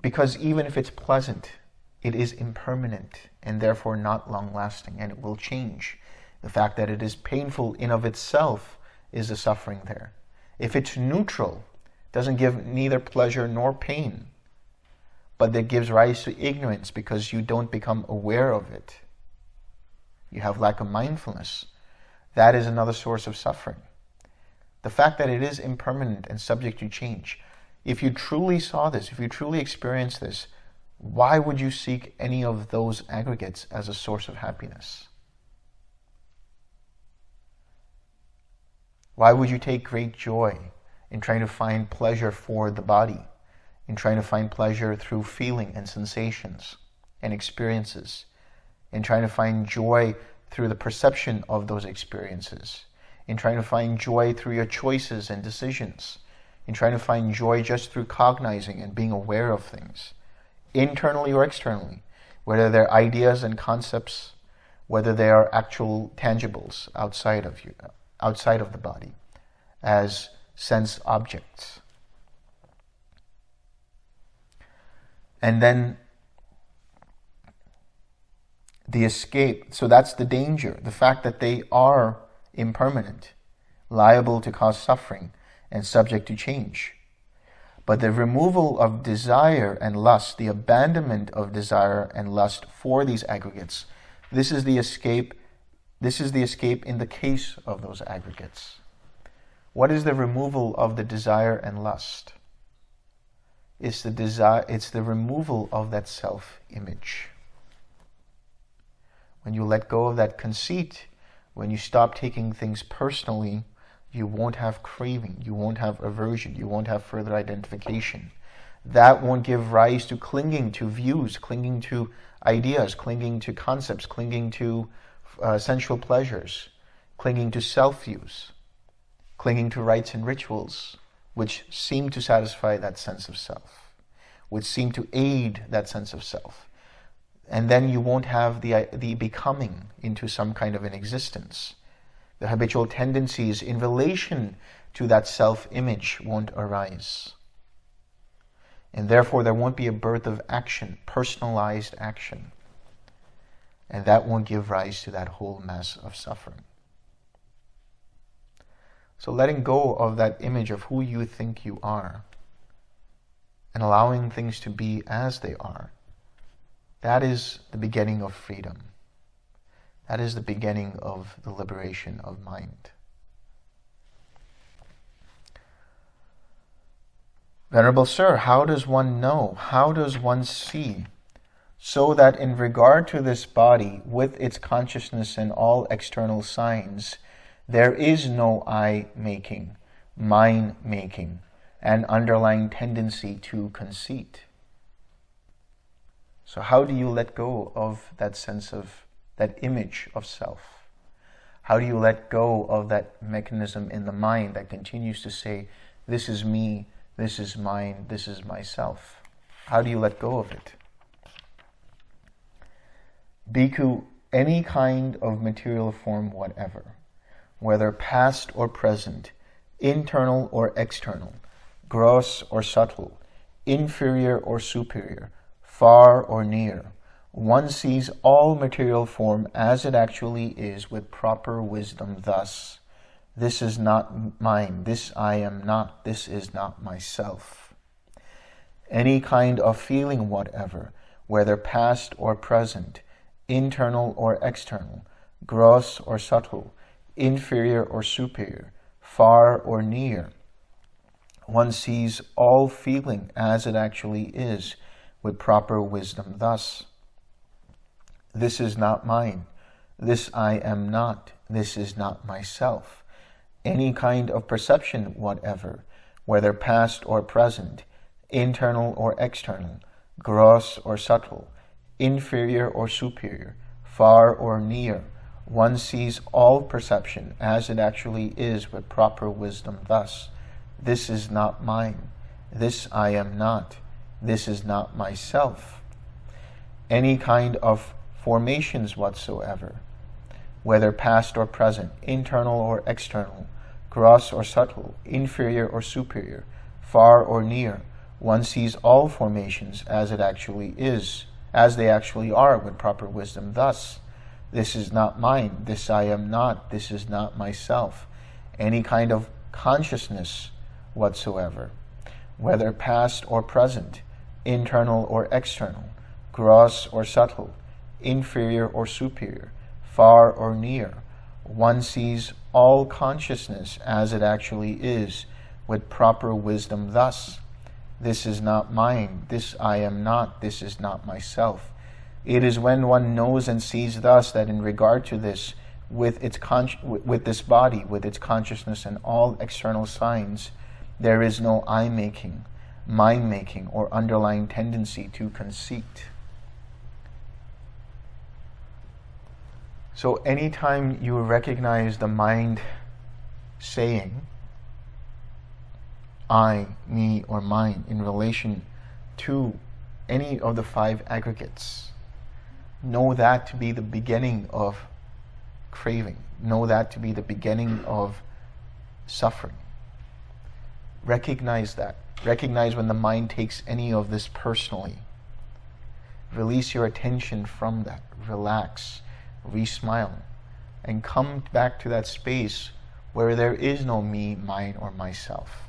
because even if it's pleasant, it is impermanent and therefore not long-lasting and it will change. The fact that it is painful in of itself is the suffering there. If it's neutral, doesn't give neither pleasure nor pain, but that gives rise to ignorance because you don't become aware of it. You have lack of mindfulness. That is another source of suffering. The fact that it is impermanent and subject to change. If you truly saw this, if you truly experienced this, why would you seek any of those aggregates as a source of happiness? Why would you take great joy in trying to find pleasure for the body, in trying to find pleasure through feeling and sensations and experiences, in trying to find joy through the perception of those experiences, in trying to find joy through your choices and decisions, in trying to find joy just through cognizing and being aware of things, internally or externally, whether they're ideas and concepts, whether they are actual tangibles outside of you, outside of the body as sense objects. And then the escape, so that's the danger, the fact that they are impermanent, liable to cause suffering, and subject to change. But the removal of desire and lust, the abandonment of desire and lust for these aggregates, this is the escape this is the escape in the case of those aggregates. What is the removal of the desire and lust? It's the desire, it's the removal of that self-image. When you let go of that conceit, when you stop taking things personally, you won't have craving, you won't have aversion, you won't have further identification. That won't give rise to clinging to views, clinging to ideas, clinging to concepts, clinging to uh, sensual pleasures, clinging to self-use, clinging to rites and rituals, which seem to satisfy that sense of self, which seem to aid that sense of self. And then you won't have the, the becoming into some kind of an existence. The habitual tendencies in relation to that self-image won't arise. And therefore there won't be a birth of action, personalized action. And that won't give rise to that whole mass of suffering. So letting go of that image of who you think you are and allowing things to be as they are, that is the beginning of freedom. That is the beginning of the liberation of mind. Venerable Sir, how does one know? How does one see? So that in regard to this body, with its consciousness and all external signs, there is no I-making, mine-making, and underlying tendency to conceit. So how do you let go of that sense of, that image of self? How do you let go of that mechanism in the mind that continues to say, this is me, this is mine, this is myself. How do you let go of it? Bhikkhu, any kind of material form whatever, whether past or present, internal or external, gross or subtle, inferior or superior, far or near, one sees all material form as it actually is with proper wisdom thus, this is not mine. This I am not. This is not myself. Any kind of feeling whatever, whether past or present, internal or external, gross or subtle, inferior or superior, far or near. One sees all feeling as it actually is with proper wisdom thus. This is not mine. This I am not. This is not myself any kind of perception whatever, whether past or present, internal or external, gross or subtle, inferior or superior, far or near, one sees all perception as it actually is with proper wisdom thus, this is not mine, this I am not, this is not myself. Any kind of formations whatsoever, whether past or present, internal or external, gross or subtle, inferior or superior, far or near. One sees all formations as it actually is, as they actually are with proper wisdom. Thus, this is not mine, this I am not, this is not myself. Any kind of consciousness whatsoever, whether past or present, internal or external, gross or subtle, inferior or superior, far or near, one sees all consciousness as it actually is with proper wisdom thus. This is not mine, this I am not, this is not myself. It is when one knows and sees thus that in regard to this, with, its with this body, with its consciousness and all external signs, there is no I-making, mine-making, or underlying tendency to conceit. So anytime you recognize the mind saying, I, me, or mine in relation to any of the five aggregates, know that to be the beginning of craving. Know that to be the beginning of suffering. Recognize that. Recognize when the mind takes any of this personally. Release your attention from that. Relax re-smile, and come back to that space where there is no me, mine, or myself.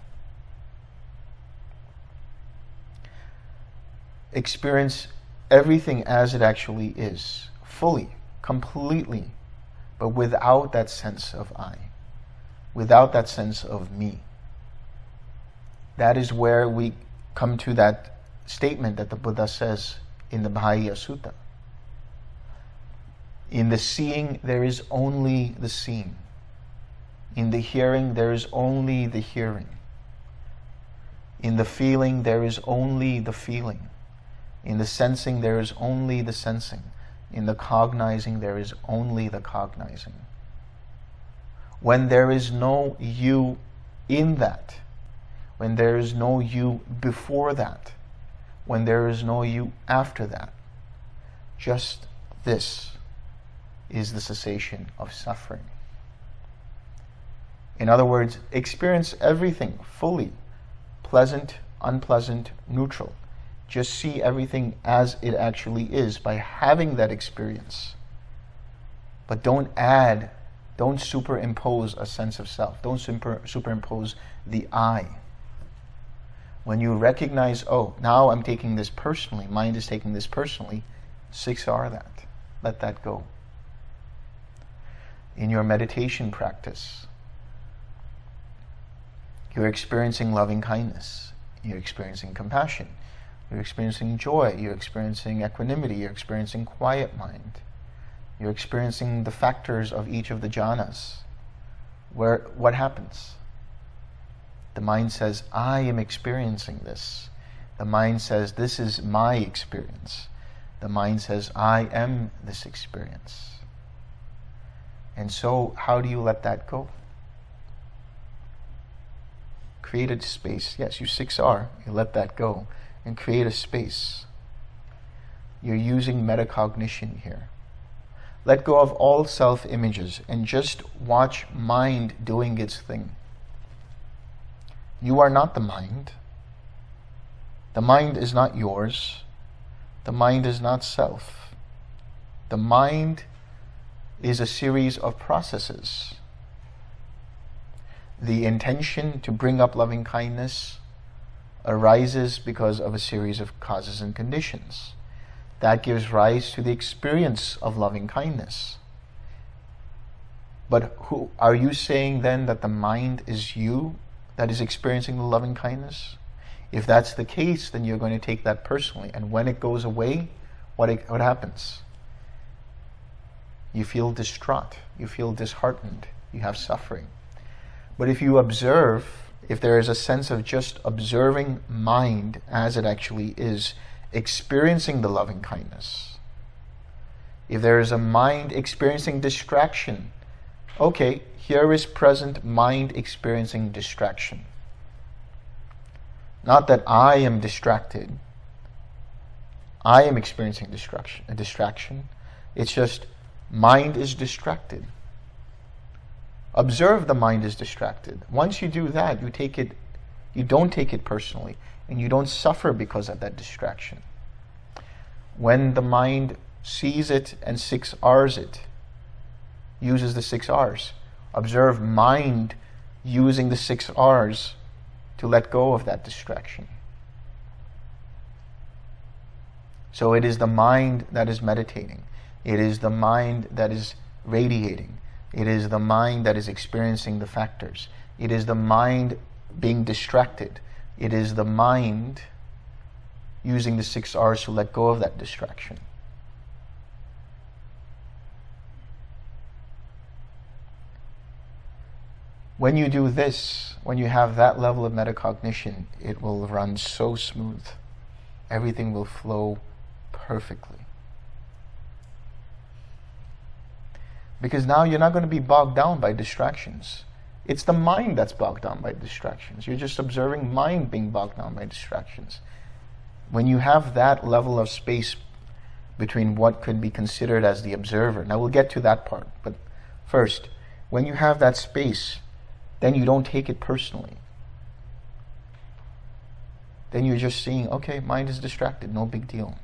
Experience everything as it actually is, fully, completely, but without that sense of I, without that sense of me. That is where we come to that statement that the Buddha says in the Bahiya Sutta. In the seeing, there is only the seeing. In the hearing, there is only the hearing. In the feeling, there is only the feeling. In the sensing, there is only the sensing. In the cognizing, there is only the cognizing. When there is no you in that, when there is no you before that, when there is no you after that, just this is the cessation of suffering. In other words, experience everything fully, pleasant, unpleasant, neutral. Just see everything as it actually is by having that experience. But don't add, don't superimpose a sense of self. Don't super, superimpose the I. When you recognize, oh, now I'm taking this personally, mind is taking this personally, 6R that. Let that go. In your meditation practice, you're experiencing loving kindness. You're experiencing compassion. You're experiencing joy. You're experiencing equanimity. You're experiencing quiet mind. You're experiencing the factors of each of the jhanas. Where what happens? The mind says, I am experiencing this. The mind says, this is my experience. The mind says, I am this experience. And so, how do you let that go? create a space. Yes, you 6R, you let that go and create a space. You're using metacognition here. Let go of all self-images and just watch mind doing its thing. You are not the mind. The mind is not yours. The mind is not self. The mind is a series of processes the intention to bring up loving kindness arises because of a series of causes and conditions. That gives rise to the experience of loving kindness. But who are you saying then that the mind is you that is experiencing the loving kindness? If that's the case, then you're going to take that personally. And when it goes away, what, it, what happens? You feel distraught. You feel disheartened. You have suffering. But if you observe, if there is a sense of just observing mind as it actually is, experiencing the loving kindness, if there is a mind experiencing distraction, okay, here is present mind experiencing distraction. Not that I am distracted. I am experiencing distraction. A distraction. It's just mind is distracted. Observe the mind is distracted. Once you do that, you take it, you don't take it personally, and you don't suffer because of that distraction. When the mind sees it and six R's it, uses the six R's. Observe mind using the six R's to let go of that distraction. So it is the mind that is meditating. It is the mind that is radiating. It is the mind that is experiencing the factors. It is the mind being distracted. It is the mind using the six R's to let go of that distraction. When you do this, when you have that level of metacognition, it will run so smooth. Everything will flow perfectly. Because now you're not going to be bogged down by distractions. It's the mind that's bogged down by distractions. You're just observing mind being bogged down by distractions. When you have that level of space between what could be considered as the observer, now we'll get to that part, but first, when you have that space, then you don't take it personally. Then you're just seeing, okay, mind is distracted, no big deal.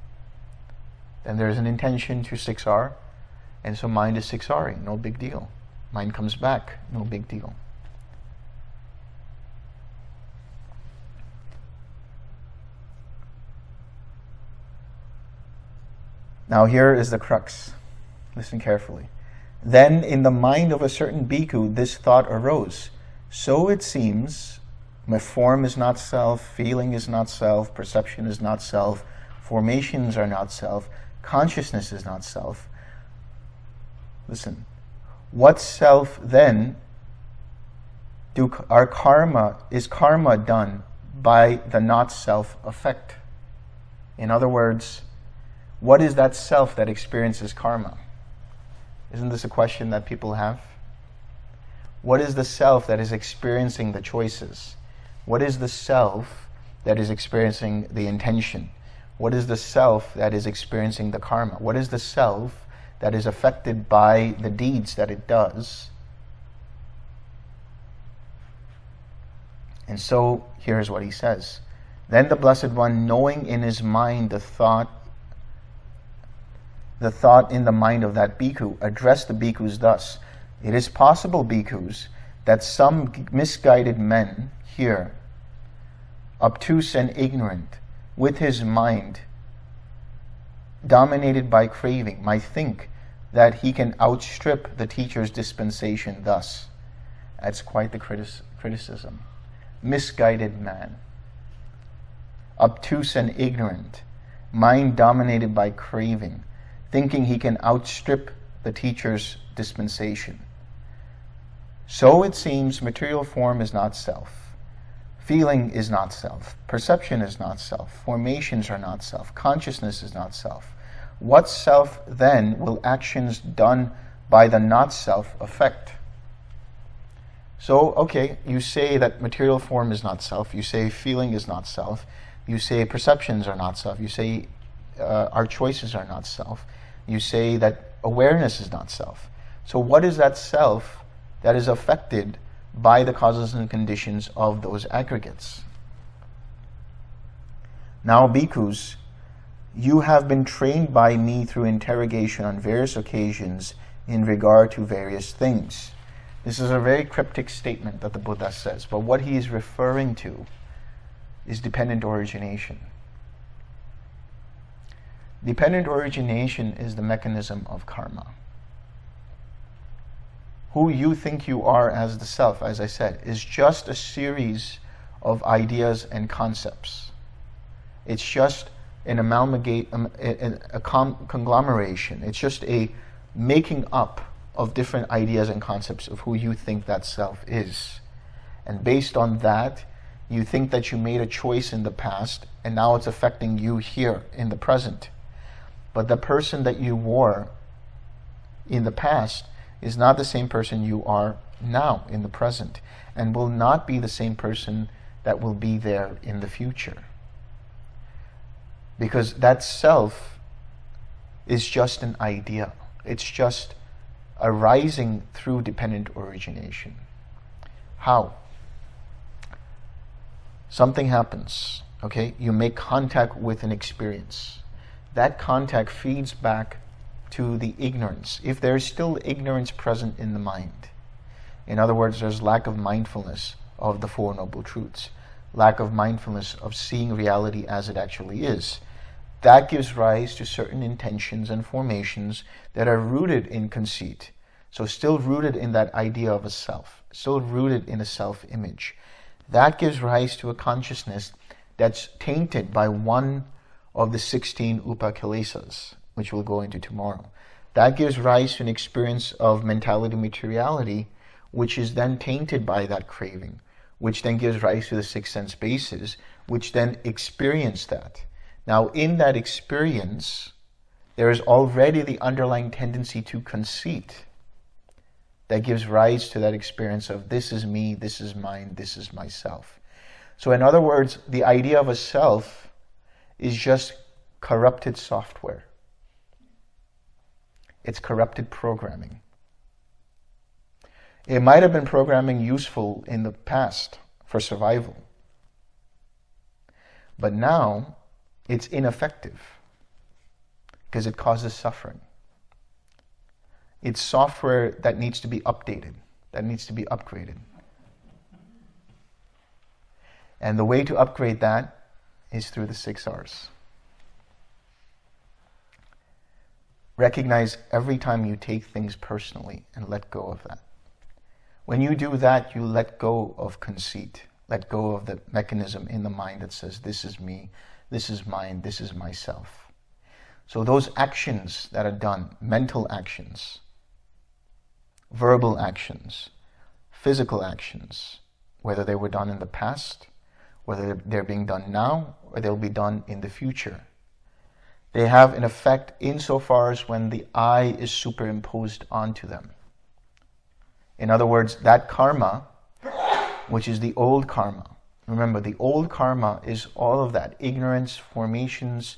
Then there's an intention to 6R, and so mind is 6R, no big deal. Mind comes back, no big deal. Now here is the crux. Listen carefully. Then in the mind of a certain bhikkhu this thought arose. So it seems, my form is not self, feeling is not self, perception is not self, formations are not self, consciousness is not self. Listen, what self then do our karma, is karma done by the not self effect? In other words, what is that self that experiences karma? Isn't this a question that people have? What is the self that is experiencing the choices? What is the self that is experiencing the intention? What is the self that is experiencing the karma? What is the self that is affected by the deeds that it does? And so here's what he says. Then the Blessed One, knowing in his mind the thought, the thought in the mind of that bhikkhu, addressed the bhikkhus thus. It is possible, bhikkhus, that some misguided men here, obtuse and ignorant, with his mind dominated by craving, might think that he can outstrip the teacher's dispensation thus. That's quite the criticism misguided man, obtuse and ignorant, mind dominated by craving, thinking he can outstrip the teacher's dispensation. So it seems material form is not self. Feeling is not self. Perception is not self. Formations are not self. Consciousness is not self. What self then will actions done by the not self affect? So, okay, you say that material form is not self. You say feeling is not self. You say perceptions are not self. You say uh, our choices are not self. You say that awareness is not self. So, what is that self that is affected by the causes and conditions of those aggregates? Now, bhikkhus, you have been trained by me through interrogation on various occasions in regard to various things. This is a very cryptic statement that the Buddha says, but what he is referring to is dependent origination. Dependent origination is the mechanism of karma. Who you think you are as the self, as I said, is just a series of ideas and concepts. It's just an amalgamate, um, a, a conglomeration. It's just a making up of different ideas and concepts of who you think that self is. And based on that, you think that you made a choice in the past and now it's affecting you here in the present. But the person that you were in the past is not the same person you are now in the present and will not be the same person that will be there in the future. Because that self is just an idea. It's just arising through dependent origination. How? Something happens, okay? You make contact with an experience. That contact feeds back to the ignorance. If there is still ignorance present in the mind, in other words, there's lack of mindfulness of the Four Noble Truths, lack of mindfulness of seeing reality as it actually is, that gives rise to certain intentions and formations that are rooted in conceit. So still rooted in that idea of a self, still rooted in a self-image. That gives rise to a consciousness that's tainted by one of the 16 upakilesas, which we'll go into tomorrow. That gives rise to an experience of mentality materiality, which is then tainted by that craving, which then gives rise to the six sense bases, which then experience that. Now, in that experience, there is already the underlying tendency to conceit that gives rise to that experience of this is me, this is mine, this is myself. So, in other words, the idea of a self is just corrupted software. It's corrupted programming. It might have been programming useful in the past for survival. But now it's ineffective because it causes suffering. It's software that needs to be updated, that needs to be upgraded. And the way to upgrade that is through the six R's. Recognize every time you take things personally and let go of that. When you do that, you let go of conceit, let go of the mechanism in the mind that says, this is me, this is mine, this is myself. So those actions that are done, mental actions, verbal actions, physical actions, whether they were done in the past, whether they're being done now, or they'll be done in the future. They have an effect insofar as when the I is superimposed onto them. In other words, that karma, which is the old karma, remember the old karma is all of that ignorance, formations,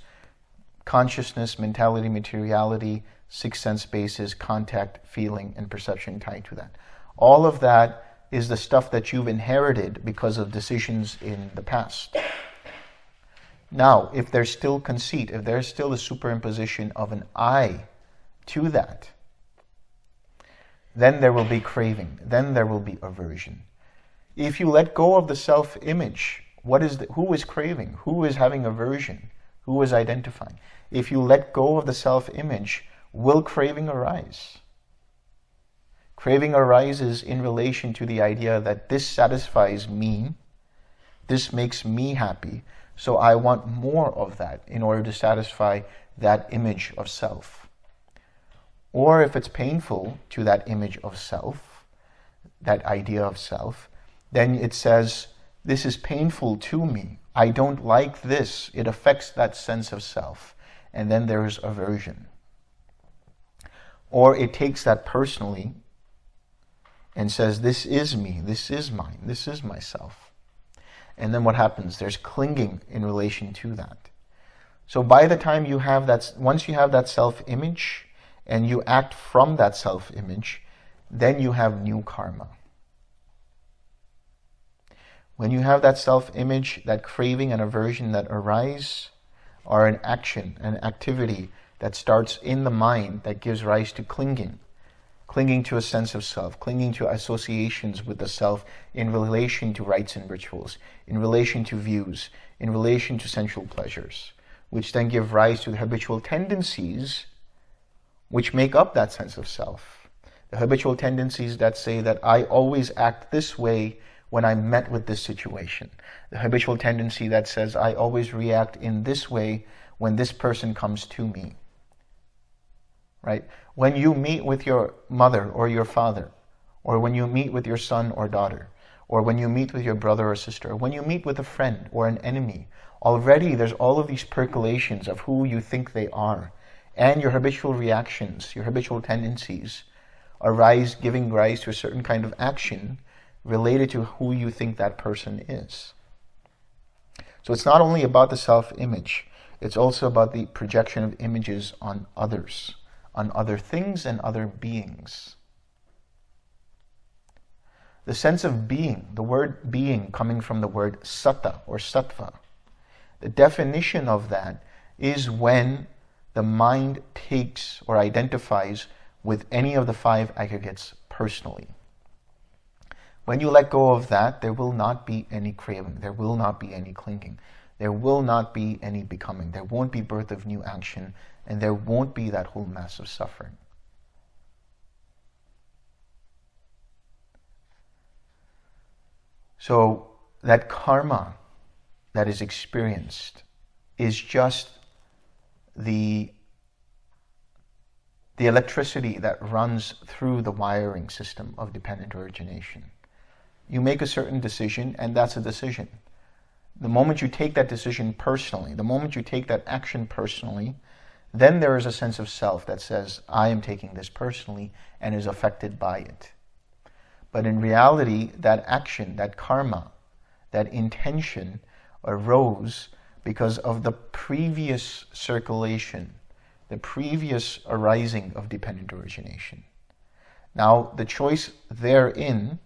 consciousness, mentality, materiality, six sense bases, contact, feeling, and perception tied to that. All of that is the stuff that you've inherited because of decisions in the past. Now, if there's still conceit, if there's still a superimposition of an I to that, then there will be craving, then there will be aversion. If you let go of the self-image, what is the, who is craving? Who is having aversion? Who is identifying? If you let go of the self-image, will craving arise? Craving arises in relation to the idea that this satisfies me, this makes me happy, so I want more of that in order to satisfy that image of self. Or if it's painful to that image of self, that idea of self, then it says, this is painful to me. I don't like this. It affects that sense of self. And then there's aversion. Or it takes that personally and says, this is me, this is mine, this is myself. And then what happens? There's clinging in relation to that. So by the time you have that, once you have that self-image and you act from that self-image, then you have new karma. When you have that self-image, that craving and aversion that arise are an action, an activity that starts in the mind that gives rise to clinging clinging to a sense of self, clinging to associations with the self in relation to rites and rituals, in relation to views, in relation to sensual pleasures, which then give rise to the habitual tendencies which make up that sense of self. The habitual tendencies that say that I always act this way when I'm met with this situation. The habitual tendency that says I always react in this way when this person comes to me right? When you meet with your mother or your father, or when you meet with your son or daughter, or when you meet with your brother or sister, or when you meet with a friend or an enemy, already there's all of these percolations of who you think they are, and your habitual reactions, your habitual tendencies arise, giving rise to a certain kind of action related to who you think that person is. So it's not only about the self-image, it's also about the projection of images on others on other things and other beings. The sense of being, the word being coming from the word satta or sattva, the definition of that is when the mind takes or identifies with any of the five aggregates personally. When you let go of that, there will not be any craving. There will not be any clinging. There will not be any becoming. There won't be birth of new action and there won't be that whole mass of suffering. So that karma that is experienced is just the the electricity that runs through the wiring system of dependent origination. You make a certain decision and that's a decision. The moment you take that decision personally, the moment you take that action personally, then there is a sense of self that says, I am taking this personally and is affected by it. But in reality, that action, that karma, that intention arose because of the previous circulation, the previous arising of dependent origination. Now, the choice therein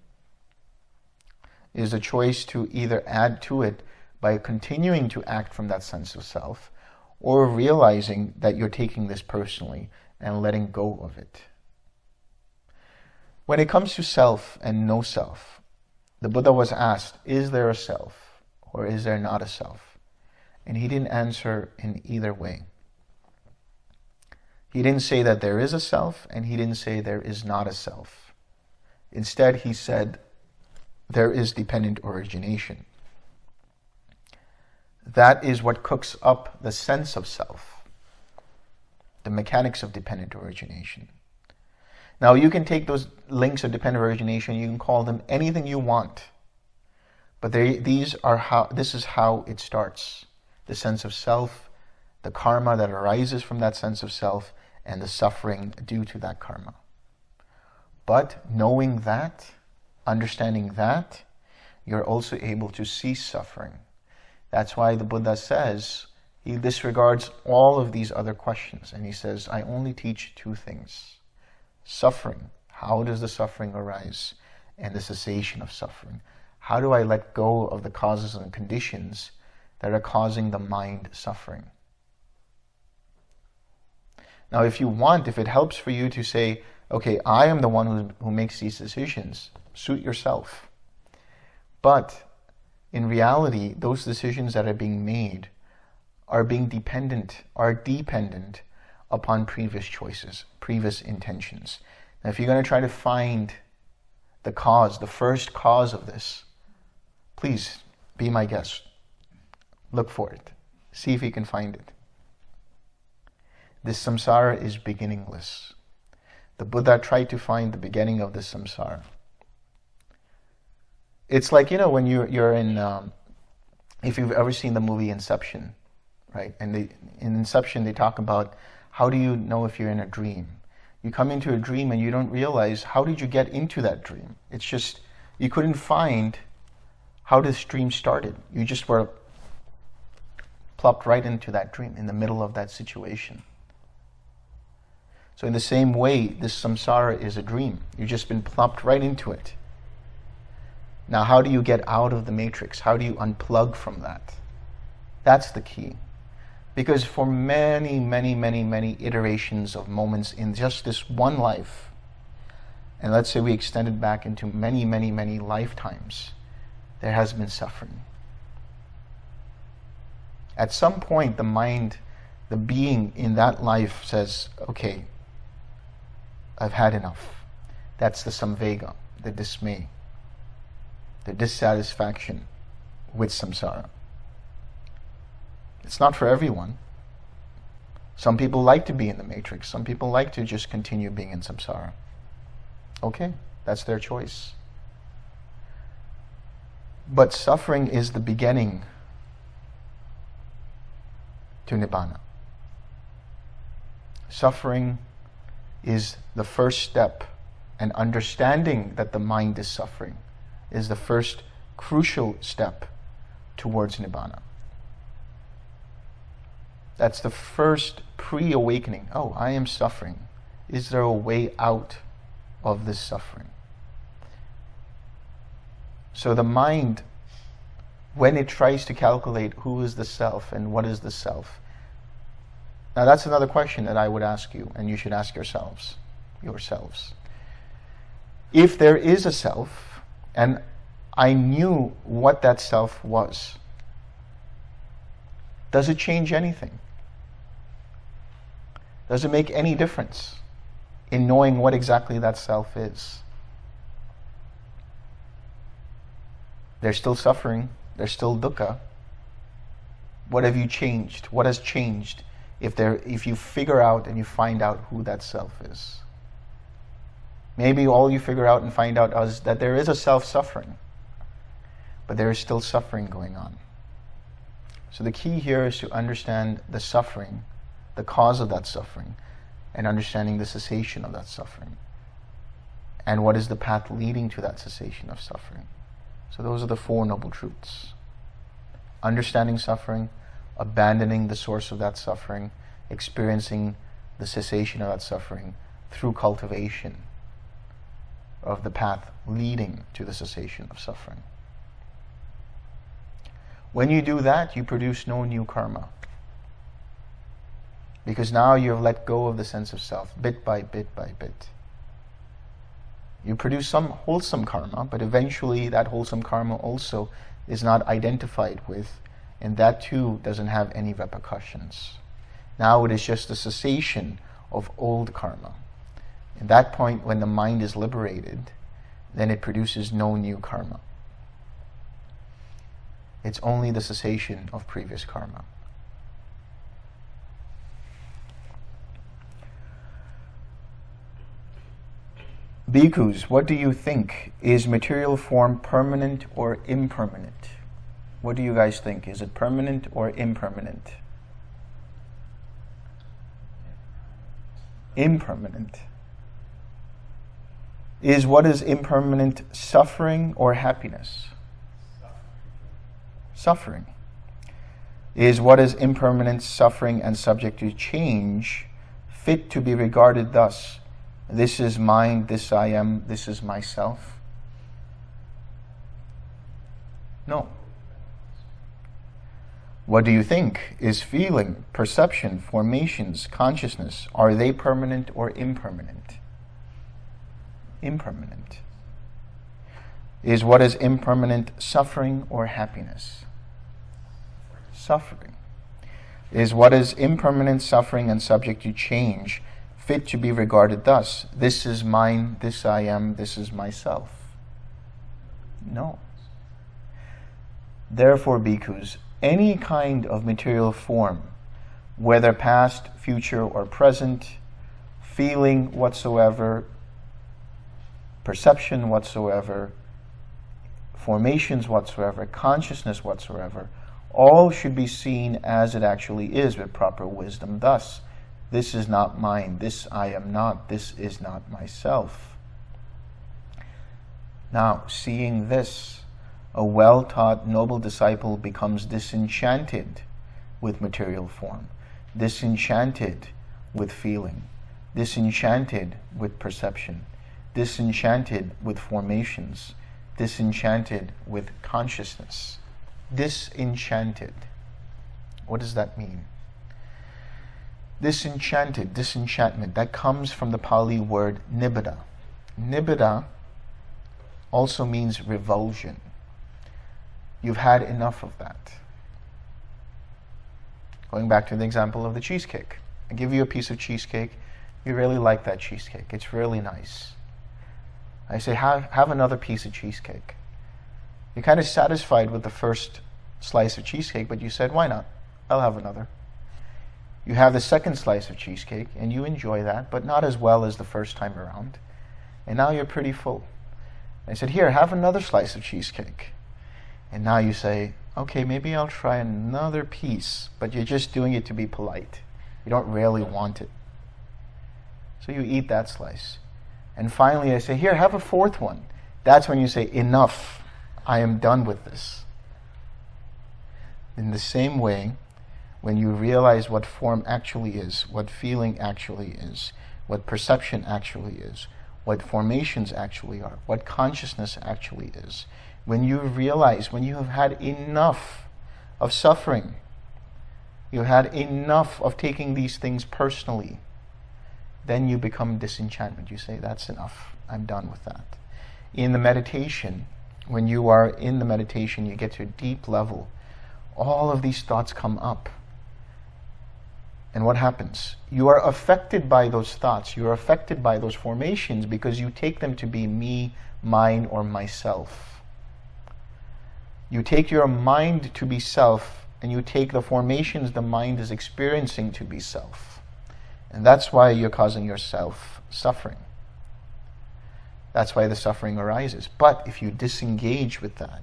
is a choice to either add to it by continuing to act from that sense of self, or realizing that you're taking this personally and letting go of it. When it comes to self and no self, the Buddha was asked, is there a self or is there not a self? And he didn't answer in either way. He didn't say that there is a self and he didn't say there is not a self. Instead, he said there is dependent origination. That is what cooks up the sense of self, the mechanics of dependent origination. Now you can take those links of dependent origination, you can call them anything you want. But they, these are how, this is how it starts. The sense of self, the karma that arises from that sense of self, and the suffering due to that karma. But knowing that, understanding that, you're also able to cease suffering. That's why the Buddha says, he disregards all of these other questions and he says, I only teach two things. Suffering. How does the suffering arise? And the cessation of suffering. How do I let go of the causes and conditions that are causing the mind suffering? Now, if you want, if it helps for you to say, okay, I am the one who, who makes these decisions, suit yourself. But in reality, those decisions that are being made are being dependent, are dependent upon previous choices, previous intentions. Now, if you're going to try to find the cause, the first cause of this, please be my guest. Look for it. See if you can find it. This samsara is beginningless. The Buddha tried to find the beginning of this samsara. It's like, you know, when you're, you're in, um, if you've ever seen the movie Inception, right? And they, in Inception, they talk about how do you know if you're in a dream? You come into a dream and you don't realize how did you get into that dream? It's just, you couldn't find how this dream started. You just were plopped right into that dream in the middle of that situation. So in the same way, this samsara is a dream. You've just been plopped right into it. Now, how do you get out of the matrix? How do you unplug from that? That's the key. Because for many, many, many, many iterations of moments in just this one life, and let's say we extend it back into many, many, many lifetimes, there has been suffering. At some point, the mind, the being in that life says, okay, I've had enough. That's the samvega, the dismay, the dissatisfaction with samsara. It's not for everyone. Some people like to be in the matrix. Some people like to just continue being in samsara. Okay, that's their choice. But suffering is the beginning to nibbana. Suffering is the first step, and understanding that the mind is suffering is the first crucial step towards Nibbana. That's the first pre-awakening. Oh, I am suffering. Is there a way out of this suffering? So the mind, when it tries to calculate who is the self and what is the self, now that's another question that I would ask you, and you should ask yourselves, yourselves. If there is a self, and I knew what that self was, does it change anything? Does it make any difference in knowing what exactly that self is? There's still suffering. There's still dukkha. What have you changed? What has changed if, there, if you figure out and you find out who that self is. Maybe all you figure out and find out is that there is a self suffering, but there is still suffering going on. So the key here is to understand the suffering, the cause of that suffering, and understanding the cessation of that suffering. And what is the path leading to that cessation of suffering. So those are the Four Noble Truths. Understanding suffering, abandoning the source of that suffering, experiencing the cessation of that suffering through cultivation of the path leading to the cessation of suffering. When you do that, you produce no new karma. Because now you have let go of the sense of self, bit by bit by bit. You produce some wholesome karma, but eventually that wholesome karma also is not identified with and that too doesn't have any repercussions. Now it is just a cessation of old karma. At that point, when the mind is liberated, then it produces no new karma. It's only the cessation of previous karma. Bhikkhus, what do you think? Is material form permanent or impermanent? What do you guys think? Is it permanent or impermanent? impermanent? Is what is impermanent suffering or happiness? Suffering. Is what is impermanent, suffering, and subject to change fit to be regarded thus? This is mine, this I am, this is myself? No. What do you think? Is feeling, perception, formations, consciousness, are they permanent or impermanent? Impermanent. Is what is impermanent suffering or happiness? Suffering. Is what is impermanent suffering and subject to change fit to be regarded thus? This is mine, this I am, this is myself. No. Therefore, bhikkhus, any kind of material form, whether past, future, or present, feeling whatsoever, perception whatsoever, formations whatsoever, consciousness whatsoever, all should be seen as it actually is with proper wisdom. Thus, this is not mine, this I am not, this is not myself. Now, seeing this, a well-taught noble disciple becomes disenchanted with material form, disenchanted with feeling, disenchanted with perception, disenchanted with formations, disenchanted with consciousness. Disenchanted. What does that mean? Disenchanted, disenchantment, that comes from the Pali word nibbida. Nibbida also means revulsion. You've had enough of that. Going back to the example of the cheesecake. I give you a piece of cheesecake. You really like that cheesecake. It's really nice. I say, have, have another piece of cheesecake. You're kind of satisfied with the first slice of cheesecake, but you said, why not? I'll have another. You have the second slice of cheesecake, and you enjoy that, but not as well as the first time around. And now you're pretty full. I said, here, have another slice of cheesecake. And now you say, okay, maybe I'll try another piece, but you're just doing it to be polite. You don't really want it. So you eat that slice. And finally I say, here, have a fourth one. That's when you say, enough. I am done with this. In the same way, when you realize what form actually is, what feeling actually is, what perception actually is, what formations actually are, what consciousness actually is, when you realize, when you have had enough of suffering, you had enough of taking these things personally, then you become disenchantment. You say, that's enough. I'm done with that. In the meditation, when you are in the meditation, you get to a deep level, all of these thoughts come up. And what happens? You are affected by those thoughts. You are affected by those formations because you take them to be me, mine, or myself. You take your mind to be self, and you take the formations the mind is experiencing to be self. And that's why you're causing yourself suffering. That's why the suffering arises. But if you disengage with that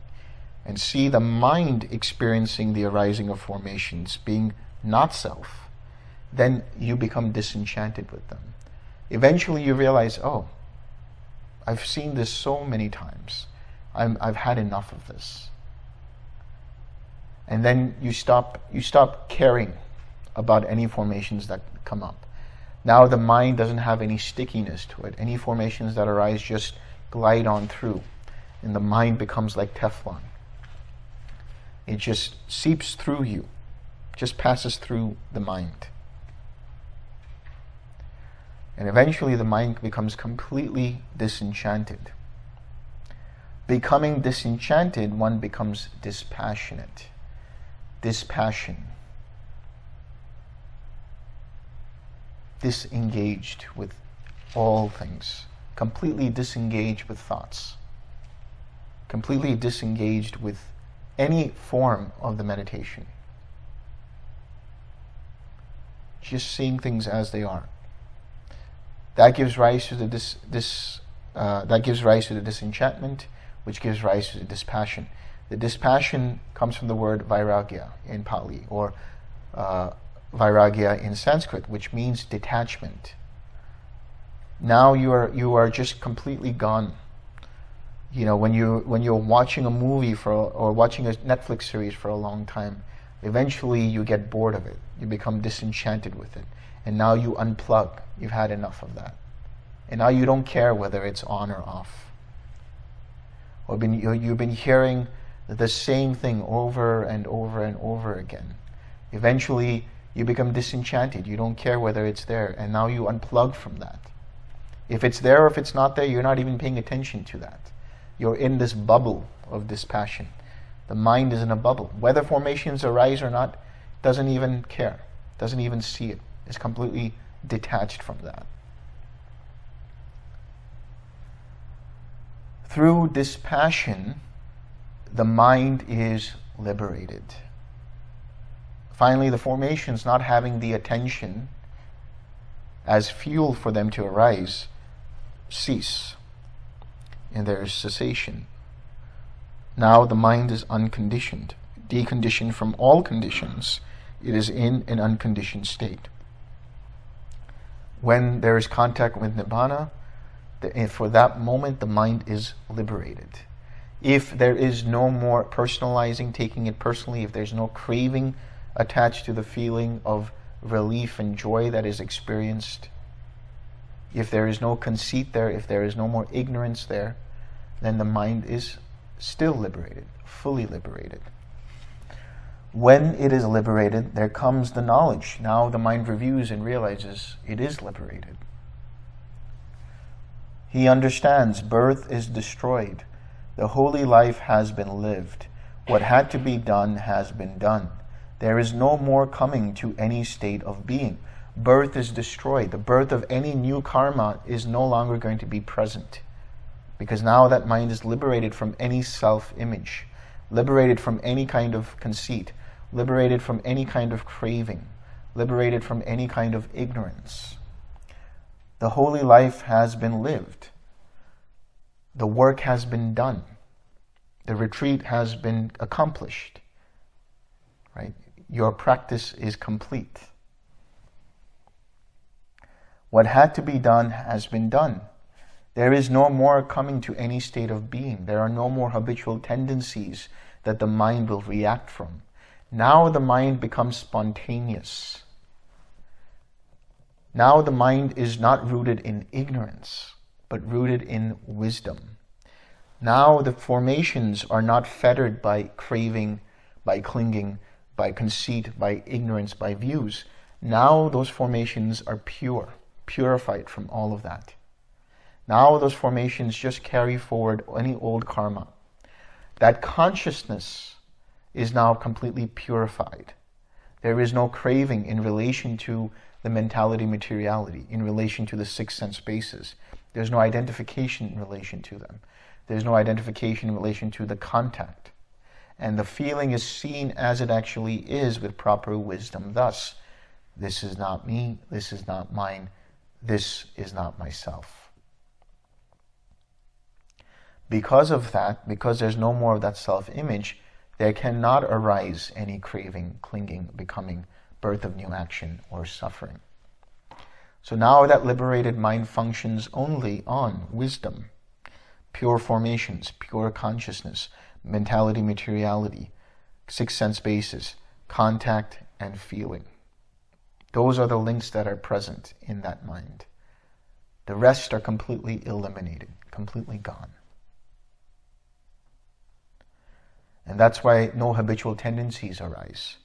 and see the mind experiencing the arising of formations being not self, then you become disenchanted with them. Eventually you realize, oh, I've seen this so many times. i have had enough of this and then you stop you stop caring about any formations that come up. Now the mind doesn't have any stickiness to it. Any formations that arise just glide on through, and the mind becomes like Teflon. It just seeps through you, just passes through the mind. And eventually the mind becomes completely disenchanted. Becoming disenchanted, one becomes dispassionate dispassion, disengaged with all things, completely disengaged with thoughts, completely disengaged with any form of the meditation. Just seeing things as they are. That gives rise to the dis, dis uh, that gives rise to the disenchantment, which gives rise to the dispassion. The dispassion comes from the word viraga in Pali, or uh, vairagya in Sanskrit, which means detachment. Now you are you are just completely gone. You know, when you when you're watching a movie for or watching a Netflix series for a long time, eventually you get bored of it. You become disenchanted with it. And now you unplug. You've had enough of that. And now you don't care whether it's on or off. Or been, you've been hearing the same thing over and over and over again. Eventually, you become disenchanted. You don't care whether it's there. And now you unplug from that. If it's there or if it's not there, you're not even paying attention to that. You're in this bubble of dispassion. The mind is in a bubble. Whether formations arise or not, doesn't even care, doesn't even see it. It's completely detached from that. Through dispassion, the mind is liberated. Finally, the formations not having the attention as fuel for them to arise cease, and there is cessation. Now the mind is unconditioned, deconditioned from all conditions. It is in an unconditioned state. When there is contact with Nibbana, eh, for that moment the mind is liberated. If there is no more personalizing, taking it personally, if there's no craving attached to the feeling of relief and joy that is experienced, if there is no conceit there, if there is no more ignorance there, then the mind is still liberated, fully liberated. When it is liberated, there comes the knowledge. Now the mind reviews and realizes it is liberated. He understands birth is destroyed. The holy life has been lived. What had to be done has been done. There is no more coming to any state of being. Birth is destroyed. The birth of any new karma is no longer going to be present. Because now that mind is liberated from any self-image, liberated from any kind of conceit, liberated from any kind of craving, liberated from any kind of ignorance. The holy life has been lived. The work has been done. The retreat has been accomplished. Your practice is complete. What had to be done has been done. There is no more coming to any state of being. There are no more habitual tendencies that the mind will react from. Now the mind becomes spontaneous. Now the mind is not rooted in ignorance, but rooted in wisdom. Now the formations are not fettered by craving, by clinging, by conceit, by ignorance, by views. Now those formations are pure, purified from all of that. Now those formations just carry forward any old karma. That consciousness is now completely purified. There is no craving in relation to the mentality materiality, in relation to the six sense bases. There's no identification in relation to them. There's no identification in relation to the contact. And the feeling is seen as it actually is with proper wisdom. Thus, this is not me, this is not mine, this is not myself. Because of that, because there's no more of that self-image, there cannot arise any craving, clinging, becoming, birth of new action, or suffering. So now that liberated mind functions only on wisdom, pure formations, pure consciousness, mentality, materiality, six sense bases, contact, and feeling. Those are the links that are present in that mind. The rest are completely eliminated, completely gone. And that's why no habitual tendencies arise.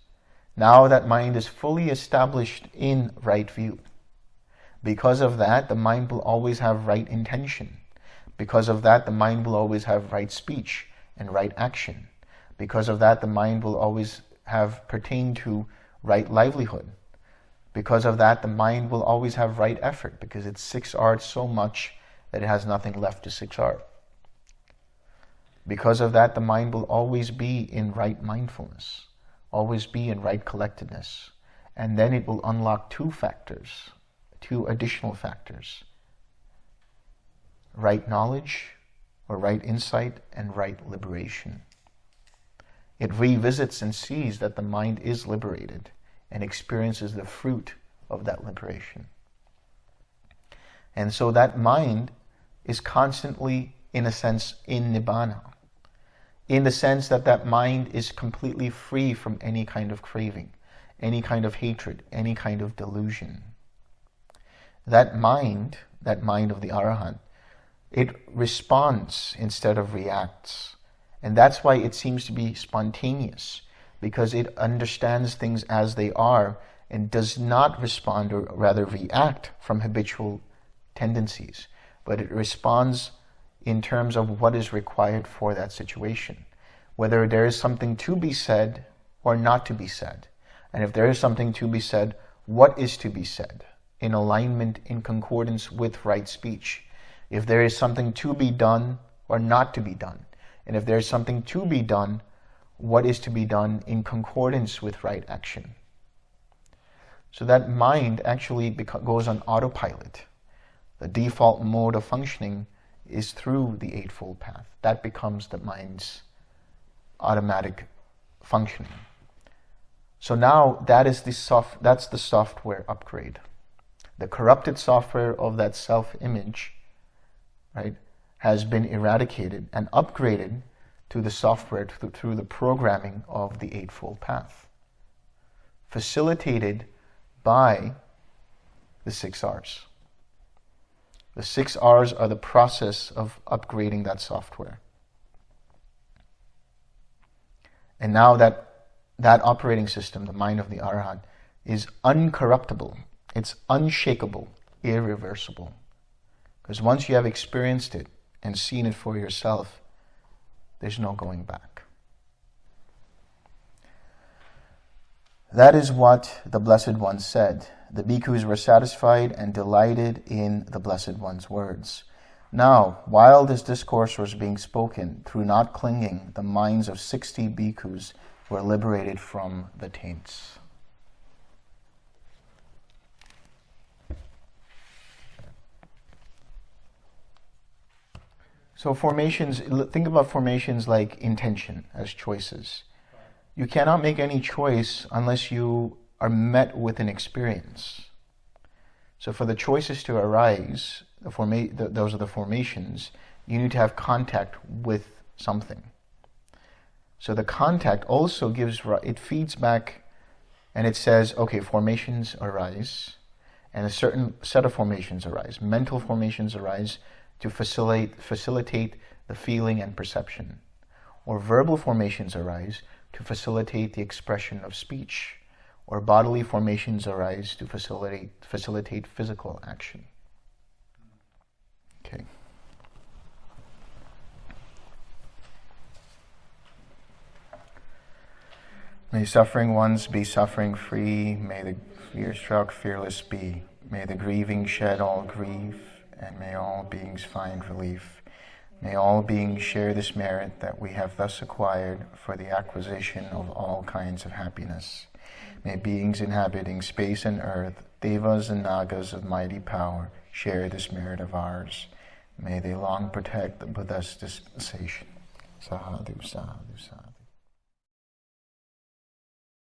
Now that mind is fully established in right view. Because of that, the mind will always have right intention. Because of that, the mind will always have right speech and right action. Because of that, the mind will always have pertain to right livelihood. Because of that, the mind will always have right effort because it's six R so much that it has nothing left to six R. Because of that, the mind will always be in right mindfulness, always be in right collectedness. And then it will unlock two factors, two additional factors. Right knowledge, or right insight, and right liberation. It revisits and sees that the mind is liberated and experiences the fruit of that liberation. And so that mind is constantly, in a sense, in Nibbana. In the sense that that mind is completely free from any kind of craving, any kind of hatred, any kind of delusion. That mind, that mind of the Arahant, it responds instead of reacts. And that's why it seems to be spontaneous, because it understands things as they are and does not respond or rather react from habitual tendencies, but it responds in terms of what is required for that situation. Whether there is something to be said or not to be said. And if there is something to be said, what is to be said in alignment, in concordance with right speech? If there is something to be done or not to be done. And if there is something to be done, what is to be done in concordance with right action. So that mind actually goes on autopilot. The default mode of functioning is through the Eightfold Path. That becomes the mind's automatic functioning. So now that is the soft, that's the software upgrade. The corrupted software of that self-image, right, has been eradicated and upgraded to the software through the programming of the Eightfold Path. Facilitated by the six R's. The six R's are the process of upgrading that software. And now that that operating system, the mind of the Arhat, is uncorruptible, it's unshakable, irreversible. Because once you have experienced it and seen it for yourself, there's no going back. That is what the Blessed One said. The bhikkhus were satisfied and delighted in the Blessed One's words. Now, while this discourse was being spoken, through not clinging, the minds of 60 bhikkhus were liberated from the taints. So formations, think about formations like intention as choices. You cannot make any choice unless you are met with an experience. So for the choices to arise, the forma the, those are the formations, you need to have contact with something. So the contact also gives, it feeds back and it says, okay, formations arise and a certain set of formations arise. Mental formations arise to facilitate, facilitate the feeling and perception. Or verbal formations arise to facilitate the expression of speech, or bodily formations arise to facilitate, facilitate physical action. Okay. May suffering ones be suffering free, may the fear-struck fearless be, may the grieving shed all grief, and may all beings find relief. May all beings share this merit that we have thus acquired for the acquisition of all kinds of happiness. May beings inhabiting space and earth, devas and nagas of mighty power, share this merit of ours. May they long protect the Buddha's dispensation. Sadhu, sadhu, sadhu.